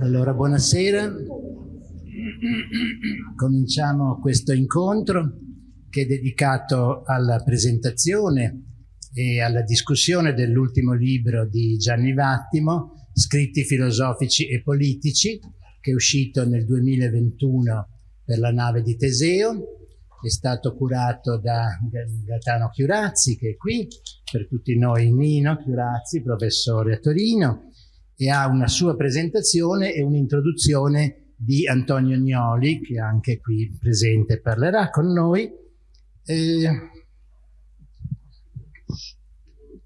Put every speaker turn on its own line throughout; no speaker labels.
Allora, buonasera. Cominciamo questo incontro che è dedicato alla presentazione e alla discussione dell'ultimo libro di Gianni Vattimo, Scritti filosofici e politici, che è uscito nel 2021 per la nave di Teseo, è stato curato da Gaetano Chiurazzi, che è qui, per tutti noi Nino Chiurazzi, professore a Torino, e ha una sua presentazione e un'introduzione di Antonio Gnoli, che anche qui presente parlerà con noi. Eh,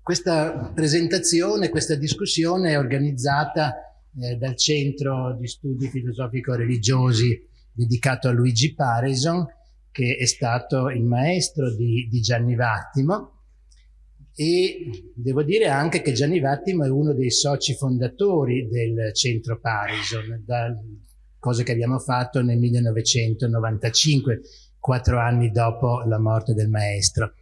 questa presentazione, questa discussione è organizzata eh, dal Centro di Studi Filosofico-Religiosi dedicato a Luigi Parison, che è stato il maestro di, di Gianni Vattimo, e devo dire anche che Gianni Vattimo è uno dei soci fondatori del centro Parison, da cose che abbiamo fatto nel 1995, quattro anni dopo la morte del maestro.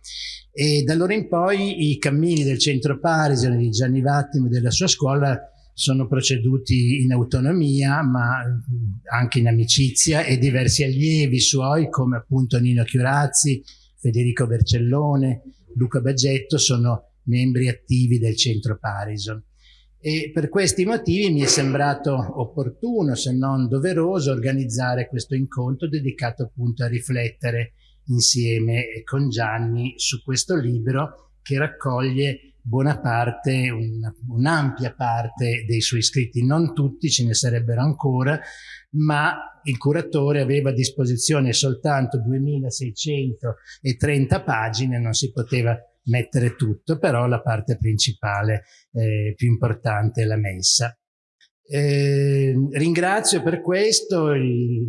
E da allora in poi i cammini del centro Parison di Gianni Vattimo e della sua scuola sono proceduti in autonomia ma anche in amicizia e diversi allievi suoi come appunto Nino Chiurazzi, Federico Vercellone, Luca Baggetto sono membri attivi del centro Parison. E per questi motivi mi è sembrato opportuno, se non doveroso, organizzare questo incontro dedicato appunto a riflettere insieme con Gianni su questo libro che raccoglie buona parte, un'ampia un parte dei suoi scritti, non tutti, ce ne sarebbero ancora, ma il curatore aveva a disposizione soltanto 2630 pagine, non si poteva mettere tutto, però la parte principale eh, più importante è la messa. Eh, ringrazio per questo i,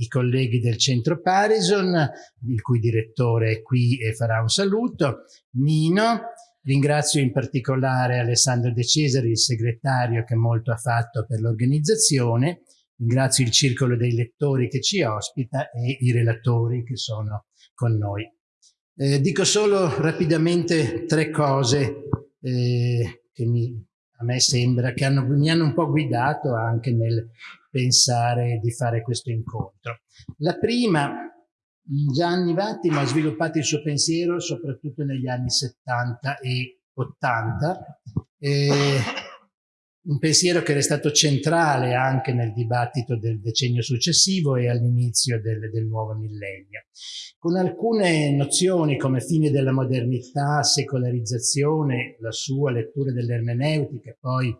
i, colleghi del centro Parison, il cui direttore è qui e farà un saluto, Nino, ringrazio in particolare Alessandro De Cesari, il segretario che molto ha fatto per l'organizzazione, Ringrazio il circolo dei lettori che ci ospita e i relatori che sono con noi. Eh, dico solo rapidamente tre cose eh, che mi, a me sembra che hanno, mi hanno un po' guidato anche nel pensare di fare questo incontro. La prima, Gianni Vattimo ha sviluppato il suo pensiero soprattutto negli anni 70 e 80. Eh, un pensiero che era stato centrale anche nel dibattito del decennio successivo e all'inizio del, del, nuovo millennio, con alcune nozioni come fine della modernità, secolarizzazione, la sua lettura dell'ermeneutica, poi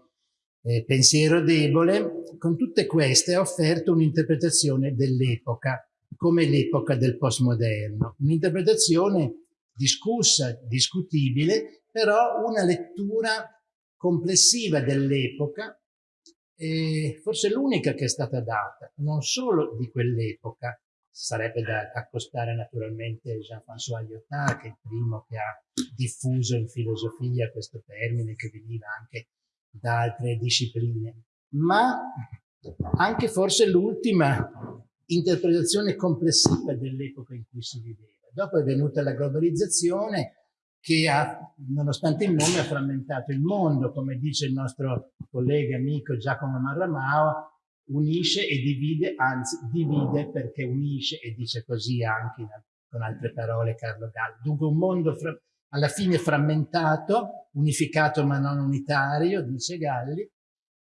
eh, pensiero debole, con tutte queste ha offerto un'interpretazione dell'epoca, come l'epoca del postmoderno, un'interpretazione discussa, discutibile, però una lettura complessiva dell'epoca, forse l'unica che è stata data, non solo di quell'epoca, sarebbe da accostare naturalmente Jean-François Lyotard, che è il primo che ha diffuso in filosofia questo termine che veniva anche da altre discipline, ma anche forse l'ultima interpretazione complessiva dell'epoca in cui si viveva. Dopo è venuta la globalizzazione che ha, nonostante il nome, ha frammentato il mondo, come dice il nostro collega amico Giacomo Marramao, unisce e divide, anzi divide perché unisce e dice così anche in, con altre parole Carlo Galli. Dunque un mondo alla fine frammentato, unificato ma non unitario, dice Galli,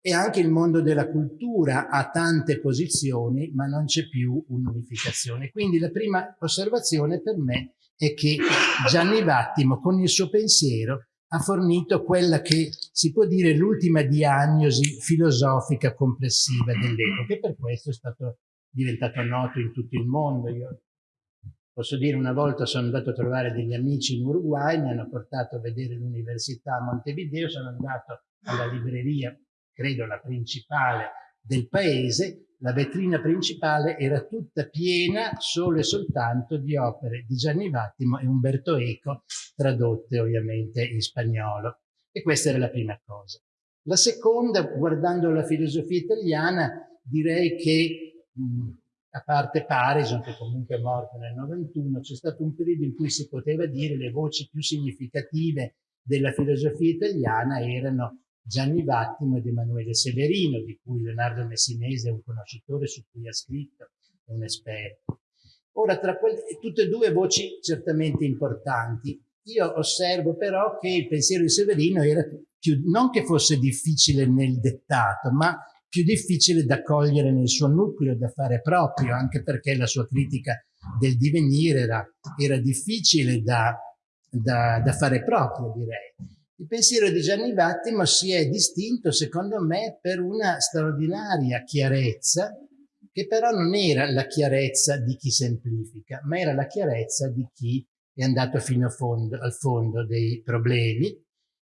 e anche il mondo della cultura ha tante posizioni ma non c'è più un'unificazione. Quindi la prima osservazione per me è che Gianni Vattimo con il suo pensiero ha fornito quella che si può dire l'ultima diagnosi filosofica complessiva dell'epoca e per questo è stato diventato noto in tutto il mondo. Io posso dire una volta sono andato a trovare degli amici in Uruguay, mi hanno portato a vedere l'università a Montevideo, sono andato alla libreria, credo la principale del paese, la vetrina principale era tutta piena solo e soltanto di opere di Gianni Vattimo e Umberto Eco, tradotte ovviamente in spagnolo. E questa era la prima cosa. La seconda, guardando la filosofia italiana, direi che, mh, a parte Parison, che comunque è morto nel 91, c'è stato un periodo in cui si poteva dire le voci più significative della filosofia italiana erano Gianni Vattimo ed Emanuele Severino, di cui Leonardo Messinese è un conoscitore su cui ha scritto, un esperto. Ora, tra quelle, tutte e due voci certamente importanti, io osservo però che il pensiero di Severino era più, non che fosse difficile nel dettato, ma più difficile da cogliere nel suo nucleo, da fare proprio, anche perché la sua critica del divenire era, era difficile da, da, da, fare proprio, direi. Il pensiero di Gianni Vattimo si è distinto, secondo me, per una straordinaria chiarezza, che però non era la chiarezza di chi semplifica, ma era la chiarezza di chi è andato fino fondo, al fondo dei problemi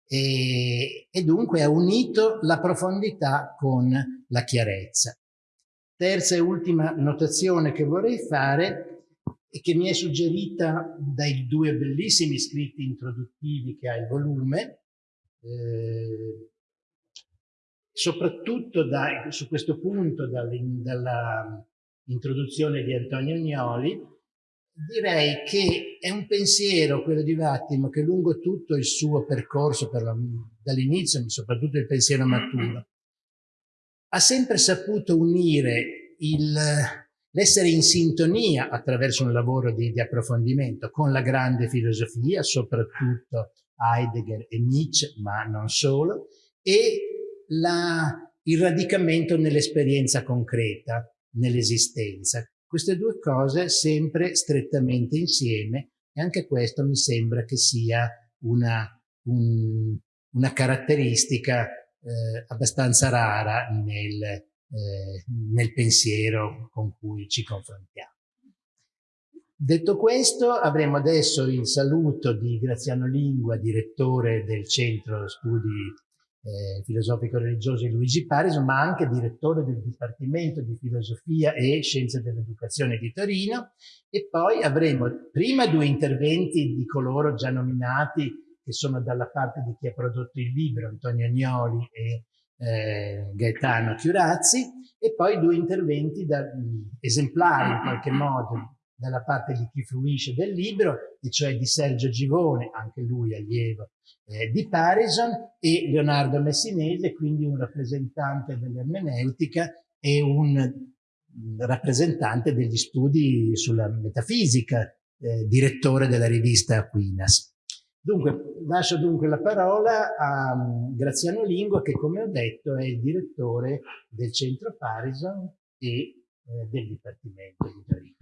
e, e dunque ha unito la profondità con la chiarezza. Terza e ultima notazione che vorrei fare e che mi è suggerita dai due bellissimi scritti introduttivi che ha il volume, eh, soprattutto da, su questo punto dall'introduzione di Antonio Gnoli, direi che è un pensiero, quello di Vattimo, che lungo tutto il suo percorso, dall'inizio, soprattutto il pensiero maturo, ha sempre saputo unire l'essere in sintonia attraverso un lavoro di, di, approfondimento con la grande filosofia, soprattutto Heidegger e Nietzsche, ma non solo, e la, il radicamento nell'esperienza concreta, nell'esistenza. Queste due cose sempre strettamente insieme e anche questo mi sembra che sia una, un, una caratteristica eh, abbastanza rara nel, eh, nel pensiero con cui ci confrontiamo. Detto questo, avremo adesso il saluto di Graziano Lingua, direttore del Centro Studi eh, filosofico-religiosi Luigi Parison, ma anche direttore del Dipartimento di Filosofia e Scienze dell'Educazione di Torino e poi avremo prima due interventi di coloro già nominati che sono dalla parte di chi ha prodotto il libro, Antonio Agnoli e eh, Gaetano Chiurazzi, e poi due interventi da, esemplari in qualche modo dalla parte di chi fruisce del libro, e cioè di Sergio Givone, anche lui allievo eh, di Parison, e Leonardo Messinese, quindi un rappresentante dell'ermeneutica e un rappresentante degli studi sulla metafisica, eh, direttore della rivista Aquinas. Dunque, lascio dunque la parola a um, Graziano Lingua, che come ho detto è il direttore del centro Parison e eh, del Dipartimento di Torino.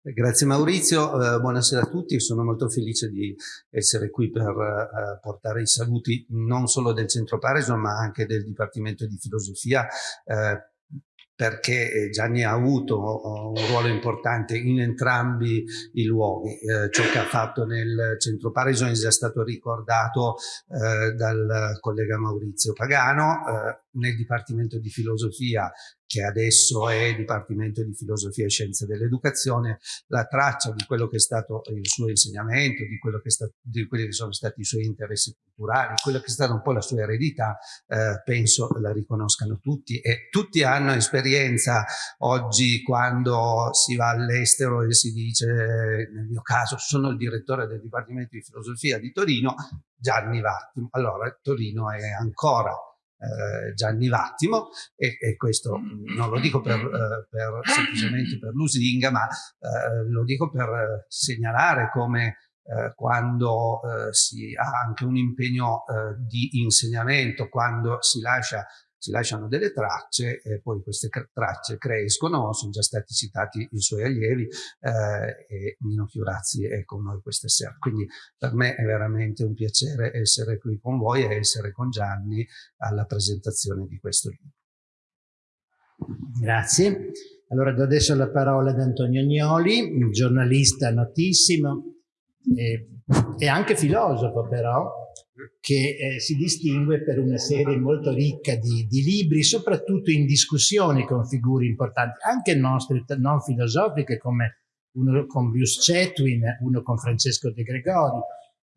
Grazie Maurizio, eh, buonasera a tutti, sono molto felice di essere qui per eh, portare i saluti non solo del Centro Parison ma anche del Dipartimento di Filosofia. Eh, perché eh, Gianni ha avuto un ruolo importante in entrambi i luoghi. Eh, ciò che ha fatto nel Centro Parison è già stato ricordato eh, dal collega Maurizio Pagano, eh, nel Dipartimento di Filosofia che adesso è Dipartimento di Filosofia e Scienze dell'Educazione, la traccia di quello che è stato il suo insegnamento, di, quello che sta, di quelli che sono stati i suoi interessi culturali, quello che è stata un po' la sua eredità, eh, penso la riconoscano tutti e tutti hanno esperienza oggi quando si va all'estero e si dice, nel mio caso sono il direttore del Dipartimento di Filosofia di Torino, Gianni Vattimo. Allora Torino è ancora eh, Gianni Vattimo e, e, questo non lo dico per, eh, per semplicemente per lusinga ma eh, lo dico per segnalare come quando si ha anche un impegno di insegnamento, quando si lascia si lasciano delle tracce e poi queste tracce crescono, sono già stati citati i suoi allievi eh, e Nino Chiurazzi è con noi questa sera. Quindi per me è veramente un piacere essere qui con voi e essere con Gianni alla presentazione di questo libro.
Grazie. Allora do adesso la parola ad Antonio Agnoli, un giornalista notissimo e, e anche filosofo però, che eh, si distingue per una serie molto ricca di, di, libri, soprattutto in discussioni con figure importanti, anche nostre non filosofiche come uno con Bruce Chetwin, uno con Francesco De Gregori,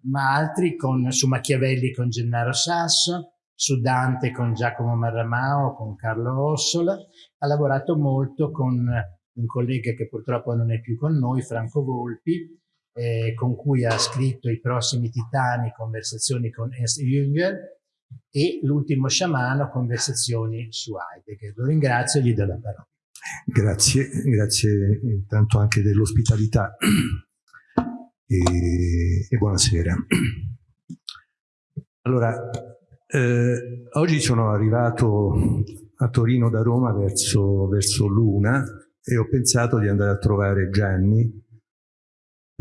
ma altri con, su Machiavelli con Gennaro Sasso, su Dante con Giacomo Marramao, con Carlo Ossola, ha lavorato molto con un collega che purtroppo non è più con noi, Franco Volpi, eh, con cui ha scritto I prossimi titani, conversazioni con Ernst Jünger, e L'ultimo sciamano, conversazioni su Heidegger. Lo ringrazio e gli do la parola.
Grazie, grazie intanto anche dell'ospitalità e, e, buonasera. Allora, eh, oggi sono arrivato a Torino da Roma verso, verso l'una e ho pensato di andare a trovare Gianni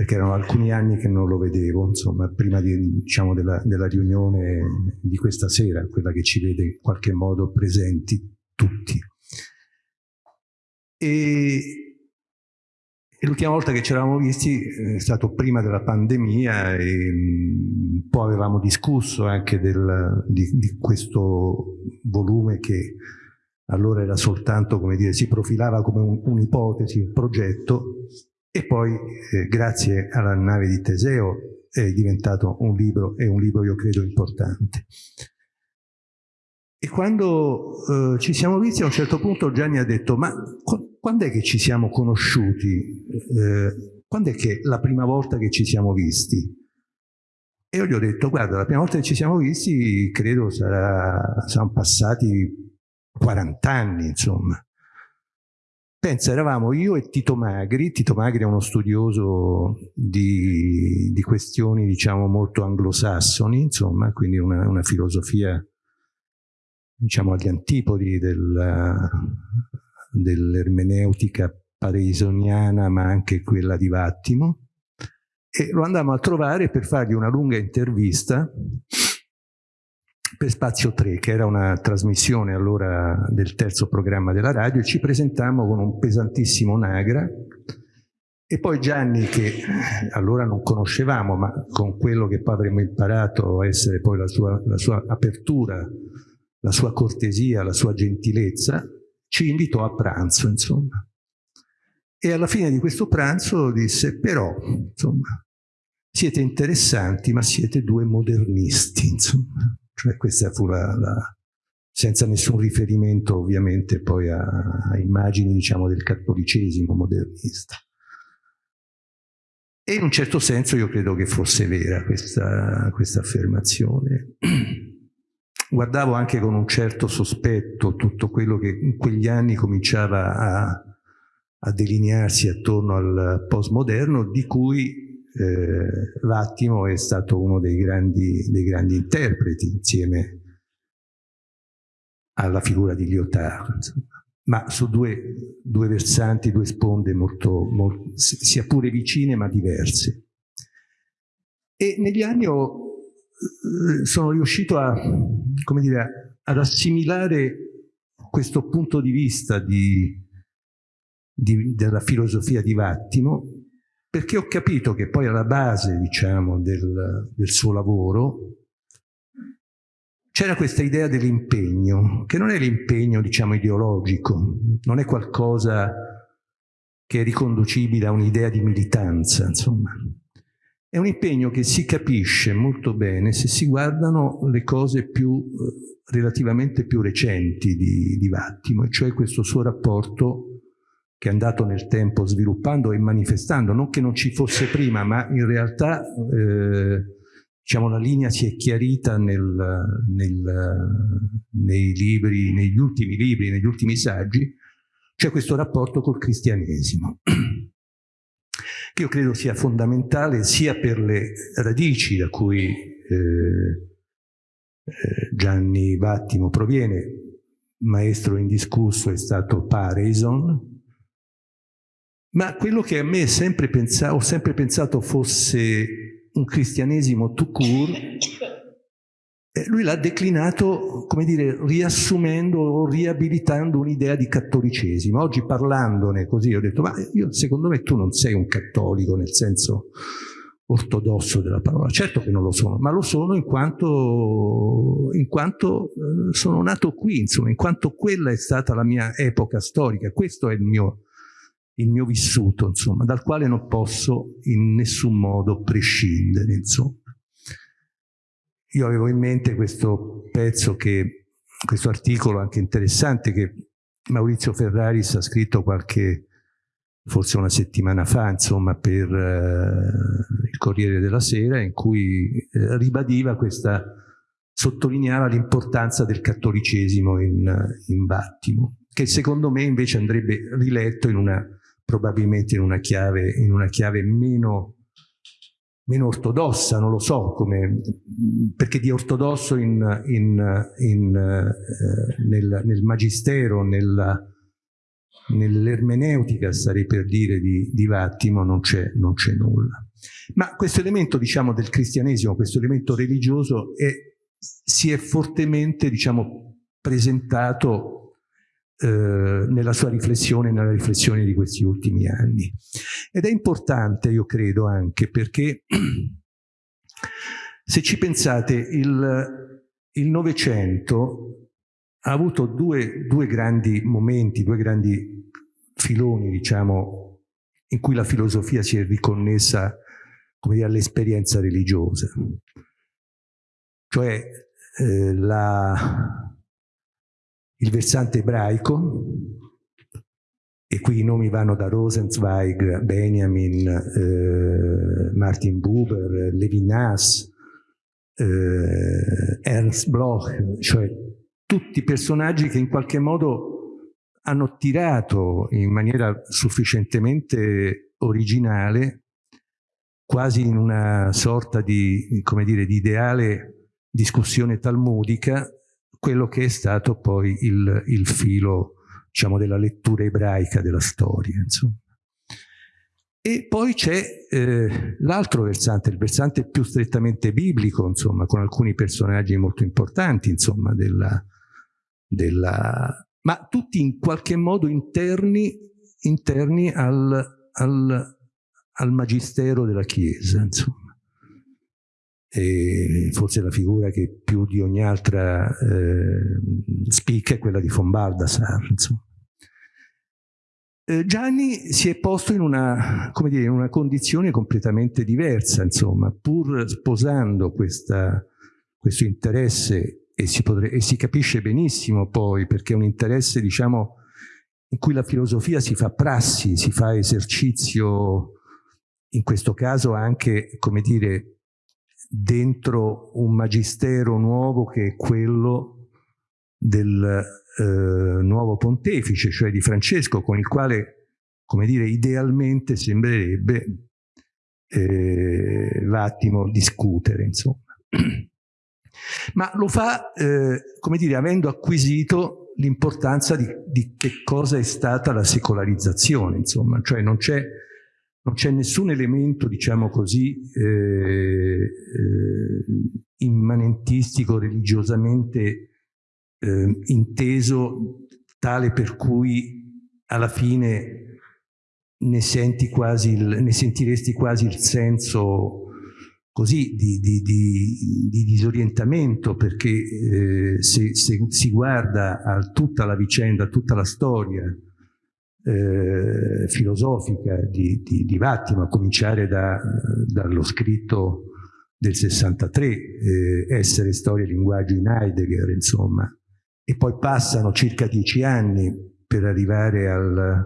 perché erano alcuni anni che non lo vedevo, insomma, prima di, diciamo, della, della, riunione di questa sera, quella che ci vede in qualche modo presenti tutti. E, l'ultima volta che ci eravamo visti è stato prima della pandemia e un po' avevamo discusso anche del, di, di questo volume che allora era soltanto, come dire, si profilava come un'ipotesi, un, un progetto, e poi eh, grazie alla nave di Teseo è diventato un libro, e un libro io credo importante. E quando eh, ci siamo visti a un certo punto Gianni ha detto ma quando è che ci siamo conosciuti? Eh, quando è che la prima volta che ci siamo visti? E io gli ho detto guarda la prima volta che ci siamo visti credo sarà, saranno passati 40 anni insomma. Pensa, eravamo io e Tito Magri, Tito Magri è uno studioso di, di questioni diciamo molto anglosassoni, insomma, quindi una, una filosofia diciamo agli antipodi dell'ermeneutica dell pareisoniana ma anche quella di Vattimo. E lo andammo a trovare per fargli una lunga intervista per Spazio 3, che era una trasmissione allora del terzo programma della radio, e ci presentammo con un pesantissimo Nagra, e poi Gianni, che allora non conoscevamo, ma con quello che poi avremmo imparato a essere poi la sua, la sua apertura, la sua cortesia, la sua gentilezza, ci invitò a pranzo, insomma. E alla fine di questo pranzo disse, però, insomma, siete interessanti, ma siete due modernisti, insomma. Cioè questa fu la, la senza nessun riferimento ovviamente poi a, a immagini diciamo del cattolicesimo modernista. E in un certo senso io credo che fosse vera questa, questa affermazione. Guardavo anche con un certo sospetto tutto quello che in quegli anni cominciava a, a delinearsi attorno al postmoderno, di cui eh, Vattimo è stato uno dei grandi, dei grandi, interpreti insieme alla figura di Lyotard, ma su due, due, versanti, due sponde molto, molto, sia pure vicine ma diverse. E negli anni ho, eh, sono riuscito a, dire, ad assimilare questo punto di vista di, di, della filosofia di Vattimo perché ho capito che poi alla base, diciamo, del, del suo lavoro c'era questa idea dell'impegno, che non è l'impegno, diciamo, ideologico, non è qualcosa che è riconducibile a un'idea di militanza, insomma. È un impegno che si capisce molto bene se si guardano le cose più, eh, relativamente più recenti di, di Vattimo, cioè questo suo rapporto che è andato nel tempo sviluppando e manifestando, non che non ci fosse prima, ma in realtà eh, diciamo, la linea si è chiarita nel, nel, nei libri, negli ultimi libri, negli ultimi saggi, c'è questo rapporto col cristianesimo, che io credo sia fondamentale sia per le radici da cui eh, eh Gianni Vattimo proviene, maestro indiscusso è stato Pareison, ma quello che a me sempre pensato, ho sempre pensato fosse un cristianesimo tout court, eh, lui l'ha declinato, come dire, riassumendo o riabilitando un'idea di cattolicesimo. Oggi parlandone così ho detto, ma io, secondo me tu non sei un cattolico nel senso ortodosso della parola. Certo che non lo sono, ma lo sono in quanto, in quanto eh, sono nato qui, insomma, in quanto quella è stata la mia epoca storica. Questo è il mio il mio vissuto, insomma, dal quale non posso in nessun modo prescindere, insomma. Io avevo in mente questo pezzo che, questo articolo anche interessante che Maurizio Ferraris ha scritto qualche, forse una settimana fa, insomma, per eh, il Corriere della Sera, in cui eh, ribadiva questa sottolineava l'importanza del cattolicesimo in, in Vattimo, che secondo me invece andrebbe riletto in una, probabilmente in una chiave, in una chiave meno meno ortodossa, non lo so, come, perché di ortodosso in, in, eh, nel, nel, magistero, nell'ermeneutica, starei per dire, di, di Vattimo, non c'è nulla. Ma questo elemento, diciamo, del cristianesimo, questo elemento religioso, è, si è fortemente, diciamo, presentato nella sua riflessione, nella riflessione di questi ultimi anni. Ed è importante, io credo, anche perché se ci pensate, il Novecento ha avuto due, due grandi momenti, due grandi filoni, diciamo, in cui la filosofia si è riconnessa all'esperienza religiosa. Cioè eh, la, il versante ebraico, e qui i nomi vanno da Rosenzweig, Benjamin, eh, Martin Buber, Levinas, eh, Ernst Bloch, cioè tutti personaggi che in qualche modo hanno tirato in maniera sufficientemente originale, quasi in una sorta di, dire, di ideale discussione talmudica, quello che è stato poi il, il filo diciamo, della lettura ebraica della storia. Insomma. E poi c'è eh, l'altro versante, il versante più strettamente biblico, insomma, con alcuni personaggi molto importanti, insomma, della, della, ma tutti in qualche modo interni, interni al, al, al magistero della Chiesa, insomma e forse la figura che più di ogni altra eh, spicca è quella di von Baldassar. Eh, Gianni si è posto in una, dire, in una, condizione completamente diversa, insomma, pur sposando questa, questo interesse e si, potrebbe, e si capisce benissimo poi perché è un interesse diciamo, in cui la filosofia si fa prassi, si fa esercizio, in questo caso anche, come dire, dentro un magistero nuovo che è quello del eh, nuovo pontefice, cioè di Francesco, con il quale, come dire, idealmente sembrerebbe eh, l'attimo discutere, insomma. Ma lo fa, eh, come dire, avendo acquisito l'importanza di, di che cosa è stata la secolarizzazione, insomma, cioè non c'è non c'è nessun elemento, diciamo così, eh, eh, immanentistico, religiosamente eh, inteso, tale per cui alla fine ne, senti quasi il, ne sentiresti quasi il senso così di, di, di, di disorientamento perché eh, se, se, si guarda a tutta la vicenda, a tutta la storia eh, filosofica di, di, di, Vattimo, a cominciare da, dallo scritto del 63, eh, Essere, Storia e Linguaggio in Heidegger, insomma, e poi passano circa dieci anni per arrivare al,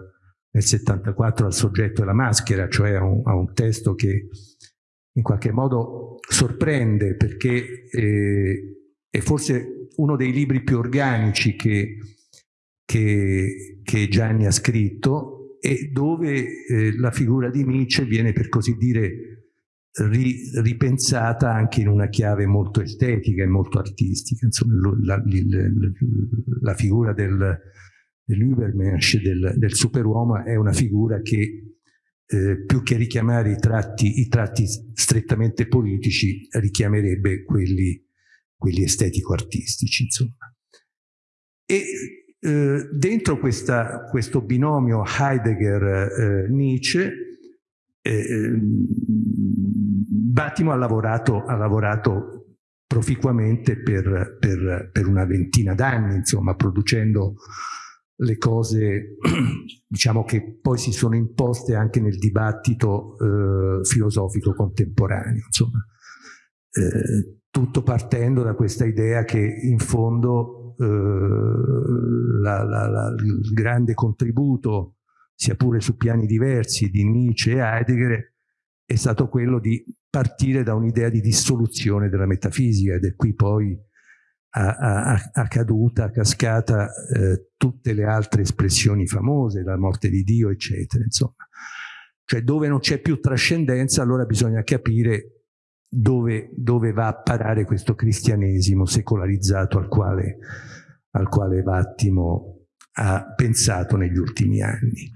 nel 74 al soggetto e la maschera, cioè a un, a un testo che in qualche modo sorprende perché eh, è forse uno dei libri più organici che che, che Gianni ha scritto e dove eh, la figura di Nietzsche viene per così dire ri, ripensata anche in una chiave molto estetica e molto artistica. Insomma, la, la, la figura del, dell'Ubermensch, del, del superuomo, è una figura che eh, più che richiamare i tratti, i tratti, strettamente politici, richiamerebbe quelli, quelli estetico-artistici. E eh, dentro questa, questo binomio Heidegger-Nietzsche, eh, Battimo ha lavorato, ha lavorato proficuamente per, per, per, una ventina d'anni, insomma, producendo le cose diciamo che poi si sono imposte anche nel dibattito eh, filosofico contemporaneo. Insomma. Eh, tutto partendo da questa idea che in fondo eh, la, la, la, il grande contributo, sia pure su piani diversi, di Nietzsche e Heidegger è stato quello di partire da un'idea di dissoluzione della metafisica ed è qui poi a, a caduta, a cascata eh, tutte le altre espressioni famose, la morte di Dio, eccetera, insomma. Cioè dove non c'è più trascendenza, allora bisogna capire dove, dove, va a parare questo cristianesimo secolarizzato al quale, al quale Vattimo ha pensato negli ultimi anni.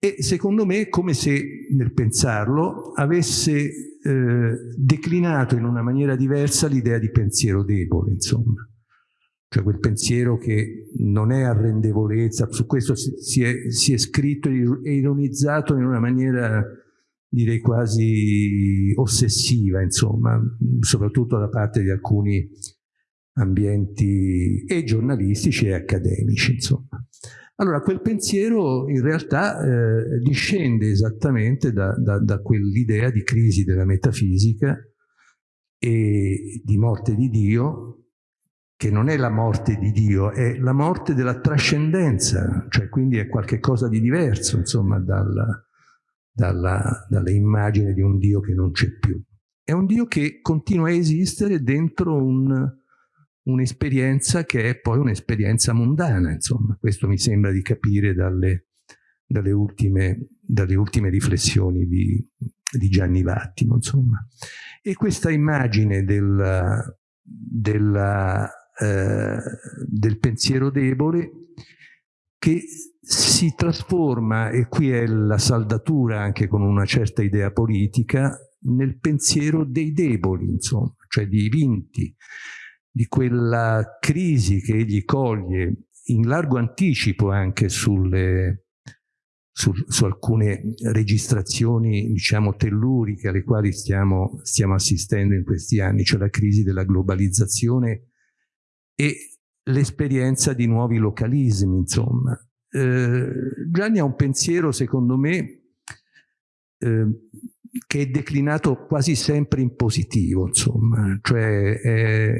E secondo me è come se nel pensarlo avesse eh, declinato in una maniera diversa l'idea di pensiero debole, insomma. Cioè quel pensiero che non è arrendevolezza, su questo si è, si è scritto e ironizzato in una maniera direi quasi ossessiva, insomma, soprattutto da parte di alcuni ambienti e giornalistici e accademici, insomma. Allora, quel pensiero in realtà eh, discende esattamente da, da, da quell'idea di crisi della metafisica e di morte di Dio, che non è la morte di Dio, è la morte della trascendenza, cioè quindi è qualcosa di diverso, insomma, dalla, dalla, dalla immagine di un Dio che non c'è più. È un Dio che continua a esistere dentro un, un'esperienza che è poi un'esperienza mondana, insomma. Questo mi sembra di capire dalle, dalle, ultime, dalle ultime, riflessioni di, di, Gianni Vattimo, insomma. E questa immagine del, del, eh, del pensiero debole che si trasforma, e qui è la saldatura anche con una certa idea politica, nel pensiero dei deboli, insomma, cioè dei vinti, di quella crisi che egli coglie in largo anticipo anche sulle, su, su, alcune registrazioni, diciamo, telluriche alle quali stiamo, stiamo assistendo in questi anni, cioè la crisi della globalizzazione e l'esperienza di nuovi localismi, insomma. Eh, Gianni ha un pensiero, secondo me, eh, che è declinato quasi sempre in positivo, insomma, cioè è,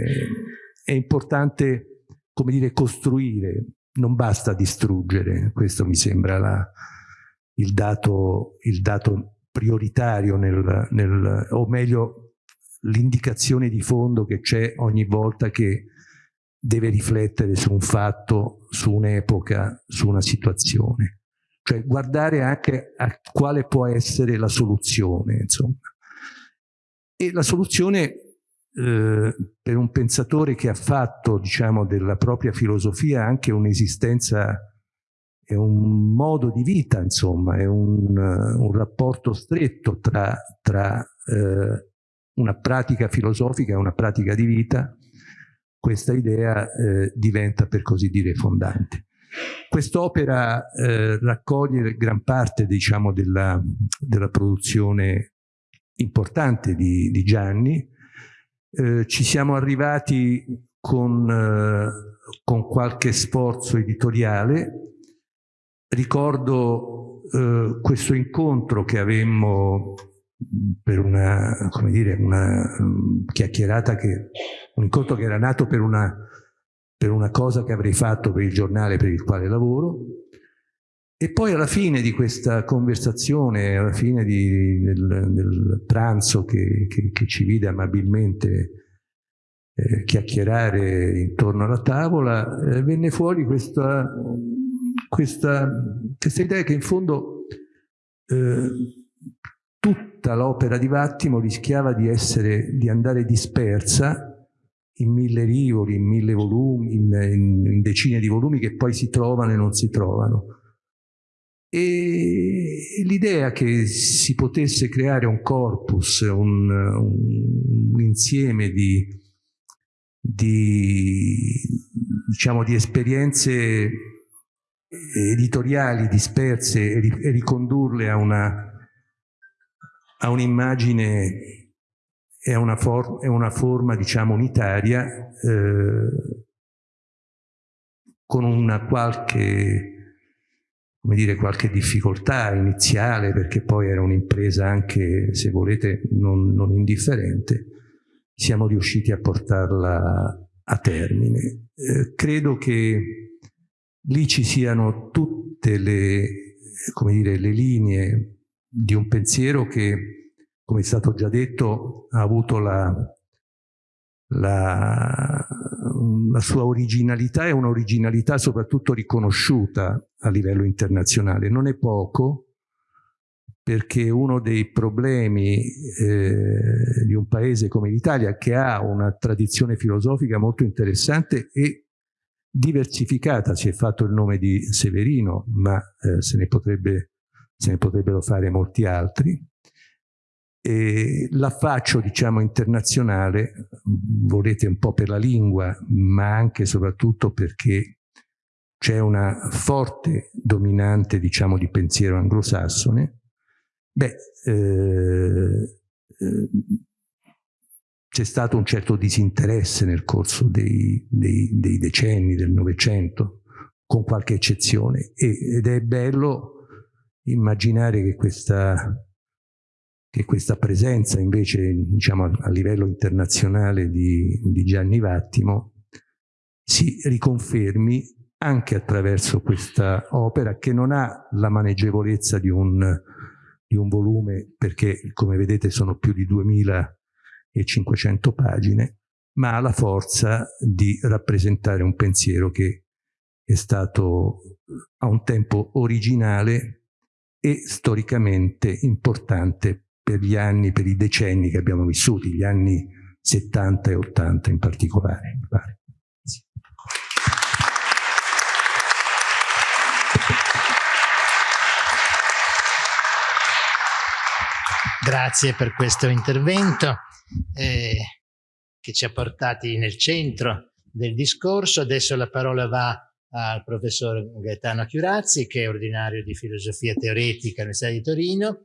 è importante, come dire, costruire, non basta distruggere, questo mi sembra la, il, dato, il, dato, prioritario, nel, nel, o meglio l'indicazione di fondo che c'è ogni volta che deve riflettere su un fatto, su un'epoca, su una situazione cioè guardare anche a quale può essere la soluzione, insomma. E la soluzione eh, per un pensatore che ha fatto, diciamo, della propria filosofia anche un'esistenza, è un modo di vita, insomma, è un, un rapporto stretto tra, tra eh, una pratica filosofica e una pratica di vita, questa idea eh, diventa per così dire fondante. Quest'opera eh, raccoglie gran parte diciamo, della, della, produzione importante di, di Gianni. Eh, ci siamo arrivati con, eh, con, qualche sforzo editoriale. Ricordo eh, questo incontro che avemmo per una, come dire, una um, chiacchierata, che, un incontro che era nato per una per una cosa che avrei fatto per il giornale per il quale lavoro. E poi alla fine di questa conversazione, alla fine di, del, del, pranzo che, che, che, ci vide amabilmente eh, chiacchierare intorno alla tavola, eh, venne fuori questa, questa, questa, idea che in fondo eh, tutta l'opera di Vattimo rischiava di, essere, di andare dispersa in mille rivoli, in mille volumi, in, in, in, decine di volumi che poi si trovano e non si trovano. E l'idea che si potesse creare un corpus, un, un, insieme di, di, diciamo, di esperienze editoriali disperse e, ricondurle a un'immagine è una, for una forma, diciamo, unitaria eh, con una qualche, come dire, qualche difficoltà iniziale, perché poi era un'impresa anche, se volete, non, non indifferente, siamo riusciti a portarla a termine. Eh, credo che lì ci siano tutte le, come dire, le linee di un pensiero che come è stato già detto, ha avuto la, la, la sua originalità è un'originalità soprattutto riconosciuta a livello internazionale. Non è poco, perché uno dei problemi eh, di un paese come l'Italia, che ha una tradizione filosofica molto interessante e diversificata, si è fatto il nome di Severino, ma eh, se, ne potrebbe, se, ne potrebbero fare molti altri, l'affaccio diciamo internazionale volete un po' per la lingua ma anche e soprattutto perché c'è una forte dominante diciamo di pensiero anglosassone beh eh, eh, c'è stato un certo disinteresse nel corso dei, dei, dei decenni del Novecento con qualche eccezione ed è bello immaginare che questa che questa presenza invece diciamo, a livello internazionale di, di Gianni Vattimo si riconfermi anche attraverso questa opera che non ha la maneggevolezza di un, di un volume perché come vedete sono più di 2500 pagine ma ha la forza di rappresentare un pensiero che è stato a un tempo originale e storicamente importante per gli anni, per i decenni che abbiamo vissuti, gli anni 70 e 80 in particolare.
Grazie per questo intervento eh, che ci ha portati nel centro del discorso. Adesso la parola va al professor Gaetano Chiurazzi, che è ordinario di filosofia teoretica all'Università di Torino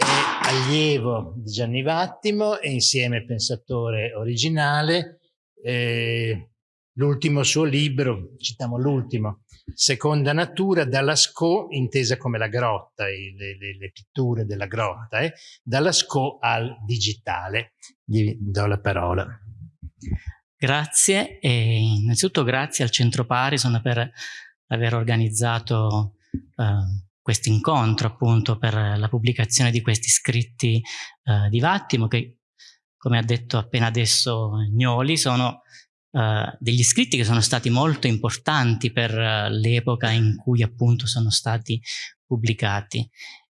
è allievo di Gianni Vattimo e insieme pensatore originale. Eh, l'ultimo suo libro, citiamo l'ultimo, Seconda Natura, dalla SCO, intesa come la grotta, le, le, le pitture della grotta, eh, dalla SCO al digitale. Gli do la parola.
Grazie e innanzitutto grazie al Centro Parison per aver organizzato eh, questo incontro appunto per la pubblicazione di questi scritti eh, di Vattimo che come ha detto appena adesso Gnoli sono eh, degli scritti che sono stati molto importanti per uh, l'epoca in cui appunto sono stati pubblicati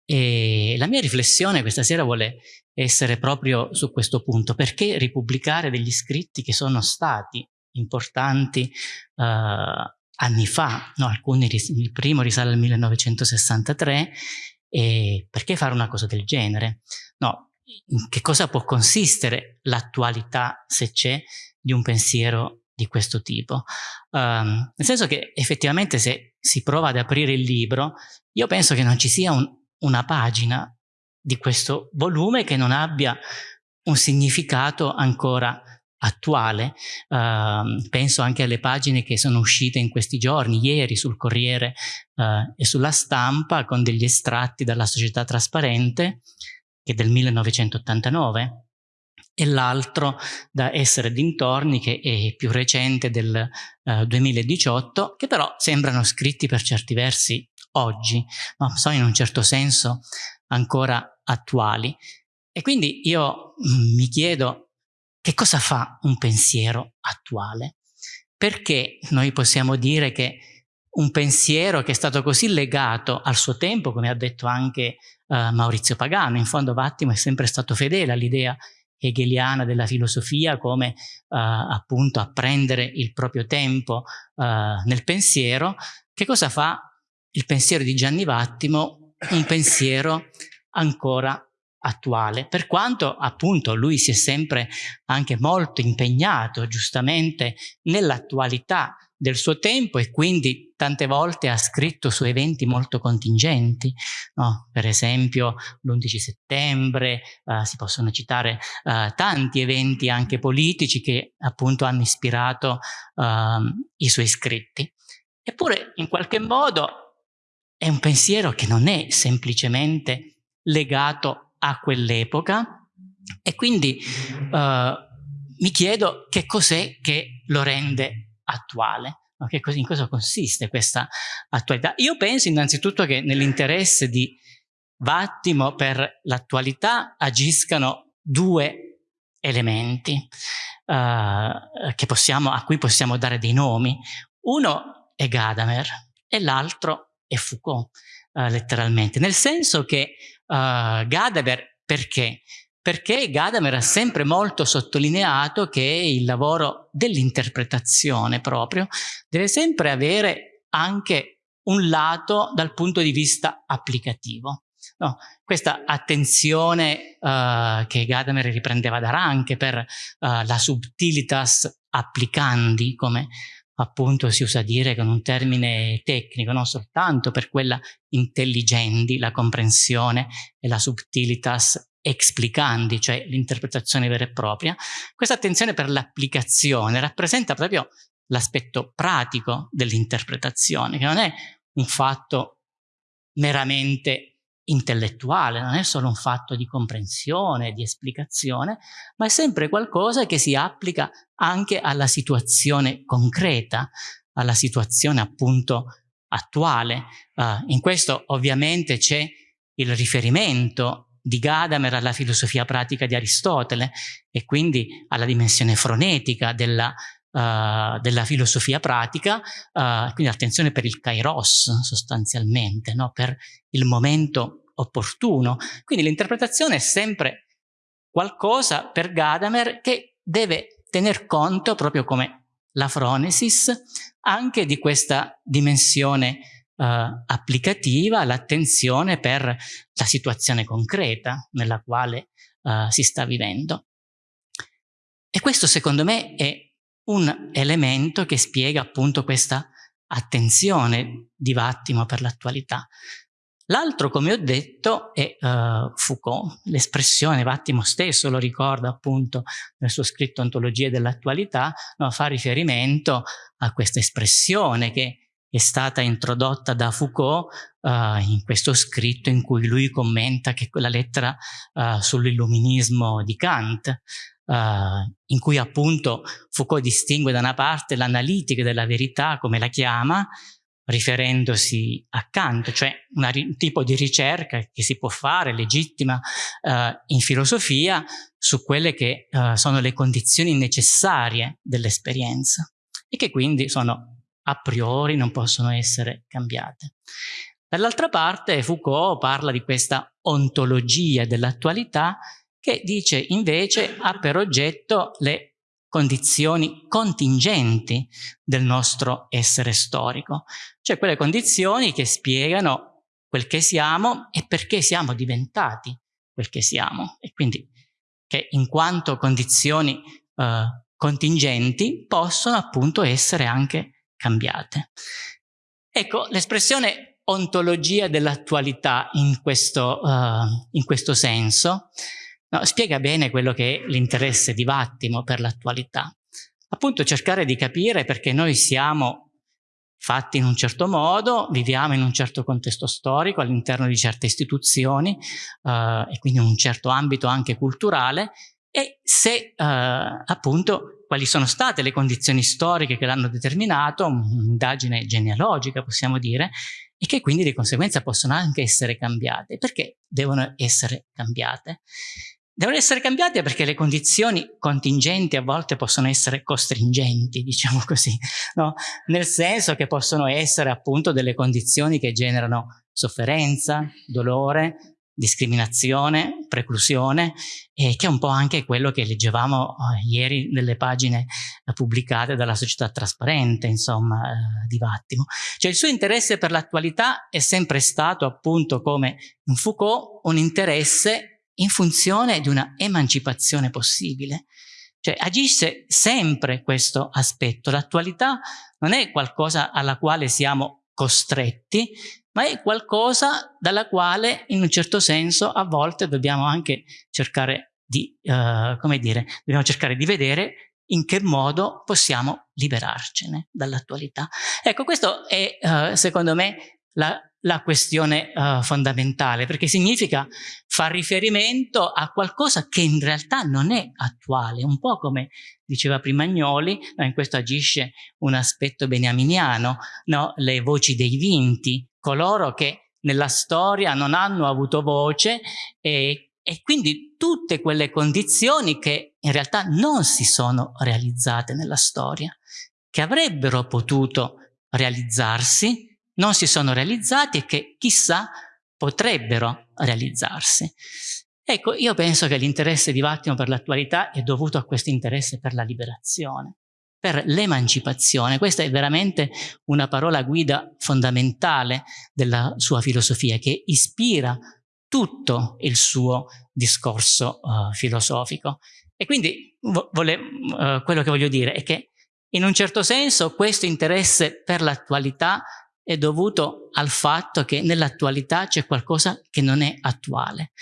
e la mia riflessione questa sera vuole essere proprio su questo punto perché ripubblicare degli scritti che sono stati importanti uh, anni fa, no, alcuni, il primo risale al 1963, e perché fare una cosa del genere? No, in che cosa può consistere l'attualità, se c'è, di un pensiero di questo tipo? Um, nel senso che effettivamente se si prova ad aprire il libro, io penso che non ci sia un, una pagina di questo volume che non abbia un significato ancora attuale. Uh, penso anche alle pagine che sono uscite in questi giorni, ieri sul Corriere uh, e sulla stampa con degli estratti dalla Società Trasparente che è del 1989 e l'altro da Essere dintorni che è più recente del uh, 2018 che però sembrano scritti per certi versi oggi, ma sono in un certo senso ancora attuali. E quindi io mm, mi chiedo che cosa fa un pensiero attuale? Perché noi possiamo dire che un pensiero che è stato così legato al suo tempo, come ha detto anche uh, Maurizio Pagano, in fondo Vattimo è sempre stato fedele all'idea hegeliana della filosofia come uh, appunto apprendere il proprio tempo uh, nel pensiero, che cosa fa il pensiero di Gianni Vattimo? Un pensiero ancora attuale, per quanto appunto lui si è sempre anche molto impegnato giustamente nell'attualità del suo tempo e quindi tante volte ha scritto su eventi molto contingenti, no? per esempio l'11 settembre, uh, si possono citare uh, tanti eventi anche politici che appunto hanno ispirato uh, i suoi scritti. Eppure in qualche modo è un pensiero che non è semplicemente legato a quell'epoca e quindi uh, mi chiedo che cos'è che lo rende attuale. Che in cosa consiste questa attualità? Io penso innanzitutto che nell'interesse di Vattimo per l'attualità agiscano due elementi uh, possiamo, a cui possiamo dare dei nomi. Uno è Gadamer e l'altro è Foucault, uh, letteralmente, nel senso che uh, Gadamer perché? Perché Gadamer ha sempre molto sottolineato che il lavoro dell'interpretazione proprio deve sempre avere anche un lato dal punto di vista applicativo. No, questa attenzione uh, che Gadamer riprendeva da Ranke per la subtilitas applicandi, come appunto si usa dire con un termine tecnico, non soltanto per quella intelligendi, la comprensione e la subtilitas explicandi, cioè l'interpretazione vera e propria, questa attenzione per l'applicazione rappresenta proprio l'aspetto pratico dell'interpretazione, che non è un fatto meramente intellettuale, non è solo un fatto di comprensione, di esplicazione, ma è sempre qualcosa che si applica anche alla situazione concreta, alla situazione appunto attuale. Uh, in questo ovviamente c'è il riferimento di Gadamer alla filosofia pratica di Aristotele e quindi alla dimensione frenetica della, uh, della filosofia pratica, uh, quindi attenzione per il kairos sostanzialmente, no? per il momento opportuno. Quindi l'interpretazione è sempre qualcosa per Gadamer che deve tener conto, proprio come la fronesis, anche di questa dimensione uh, applicativa, l'attenzione per la situazione concreta nella quale uh, si sta vivendo. E questo secondo me è un elemento che spiega appunto questa attenzione di Vattimo per l'attualità. L'altro, come ho detto, è uh, Foucault. L'espressione, Vattimo stesso lo ricorda appunto nel suo scritto Ontologia dell'attualità, no, fa riferimento a questa espressione che è stata introdotta da Foucault uh, in questo scritto in cui lui commenta che quella lettera uh, sull'illuminismo di Kant, in cui appunto Foucault distingue da una parte l'analitica della verità, come la chiama, riferendosi a Kant, cioè un tipo di ricerca che si può fare, legittima, in filosofia, su quelle che sono le condizioni necessarie dell'esperienza e che quindi sono a priori non possono essere cambiate. Dall'altra parte Foucault parla di questa ontologia dell'attualità che dice invece ha per oggetto le condizioni contingenti del nostro essere storico, cioè quelle condizioni che spiegano quel che siamo e perché siamo diventati quel che siamo e quindi che in quanto condizioni eh, contingenti possono appunto essere anche cambiate. Ecco, l'espressione ontologia dell'attualità in, uh, in questo, senso no, spiega bene quello che è l'interesse di Vattimo per l'attualità. Appunto cercare di capire perché noi siamo fatti in un certo modo, viviamo in un certo contesto storico all'interno di certe istituzioni uh, e quindi in un certo ambito anche culturale e se uh, appunto quali sono state le condizioni storiche che l'hanno determinato, un'indagine genealogica possiamo dire, e che quindi di conseguenza possono anche essere cambiate. Perché devono essere cambiate? Devono essere cambiate perché le condizioni contingenti a volte possono essere costringenti, diciamo così, no? nel senso che possono essere appunto delle condizioni che generano sofferenza, dolore, discriminazione, preclusione, eh, che è un po' anche quello che leggevamo eh, ieri nelle pagine eh, pubblicate dalla società trasparente, insomma, eh, di Vattimo. Cioè il suo interesse per l'attualità è sempre stato, appunto, come in Foucault, un interesse in funzione di una emancipazione possibile. Cioè agisce sempre questo aspetto. L'attualità non è qualcosa alla quale siamo costretti, ma è qualcosa dalla quale in un certo senso a volte dobbiamo anche cercare di, uh, come dire, dobbiamo cercare di vedere in che modo possiamo liberarcene dall'attualità. Ecco, questo è uh, secondo me la, la questione uh, fondamentale, perché significa far riferimento a qualcosa che in realtà non è attuale, un po' come diceva prima Agnoli, no, in questo agisce un aspetto beniaminiano, no? le voci dei vinti, coloro che nella storia non hanno avuto voce e, e quindi tutte quelle condizioni che in realtà non si sono realizzate nella storia, che avrebbero potuto realizzarsi, non si sono realizzati e che chissà potrebbero realizzarsi. Ecco, io penso che l'interesse di Vattimo per l'attualità è dovuto a questo interesse per la liberazione, per l'emancipazione. Questa è veramente una parola guida fondamentale della sua filosofia che ispira tutto il suo discorso uh, filosofico. E quindi vole, uh, quello che voglio dire è che in un certo senso questo interesse per l'attualità è dovuto al fatto che nell'attualità c'è qualcosa che non è attuale.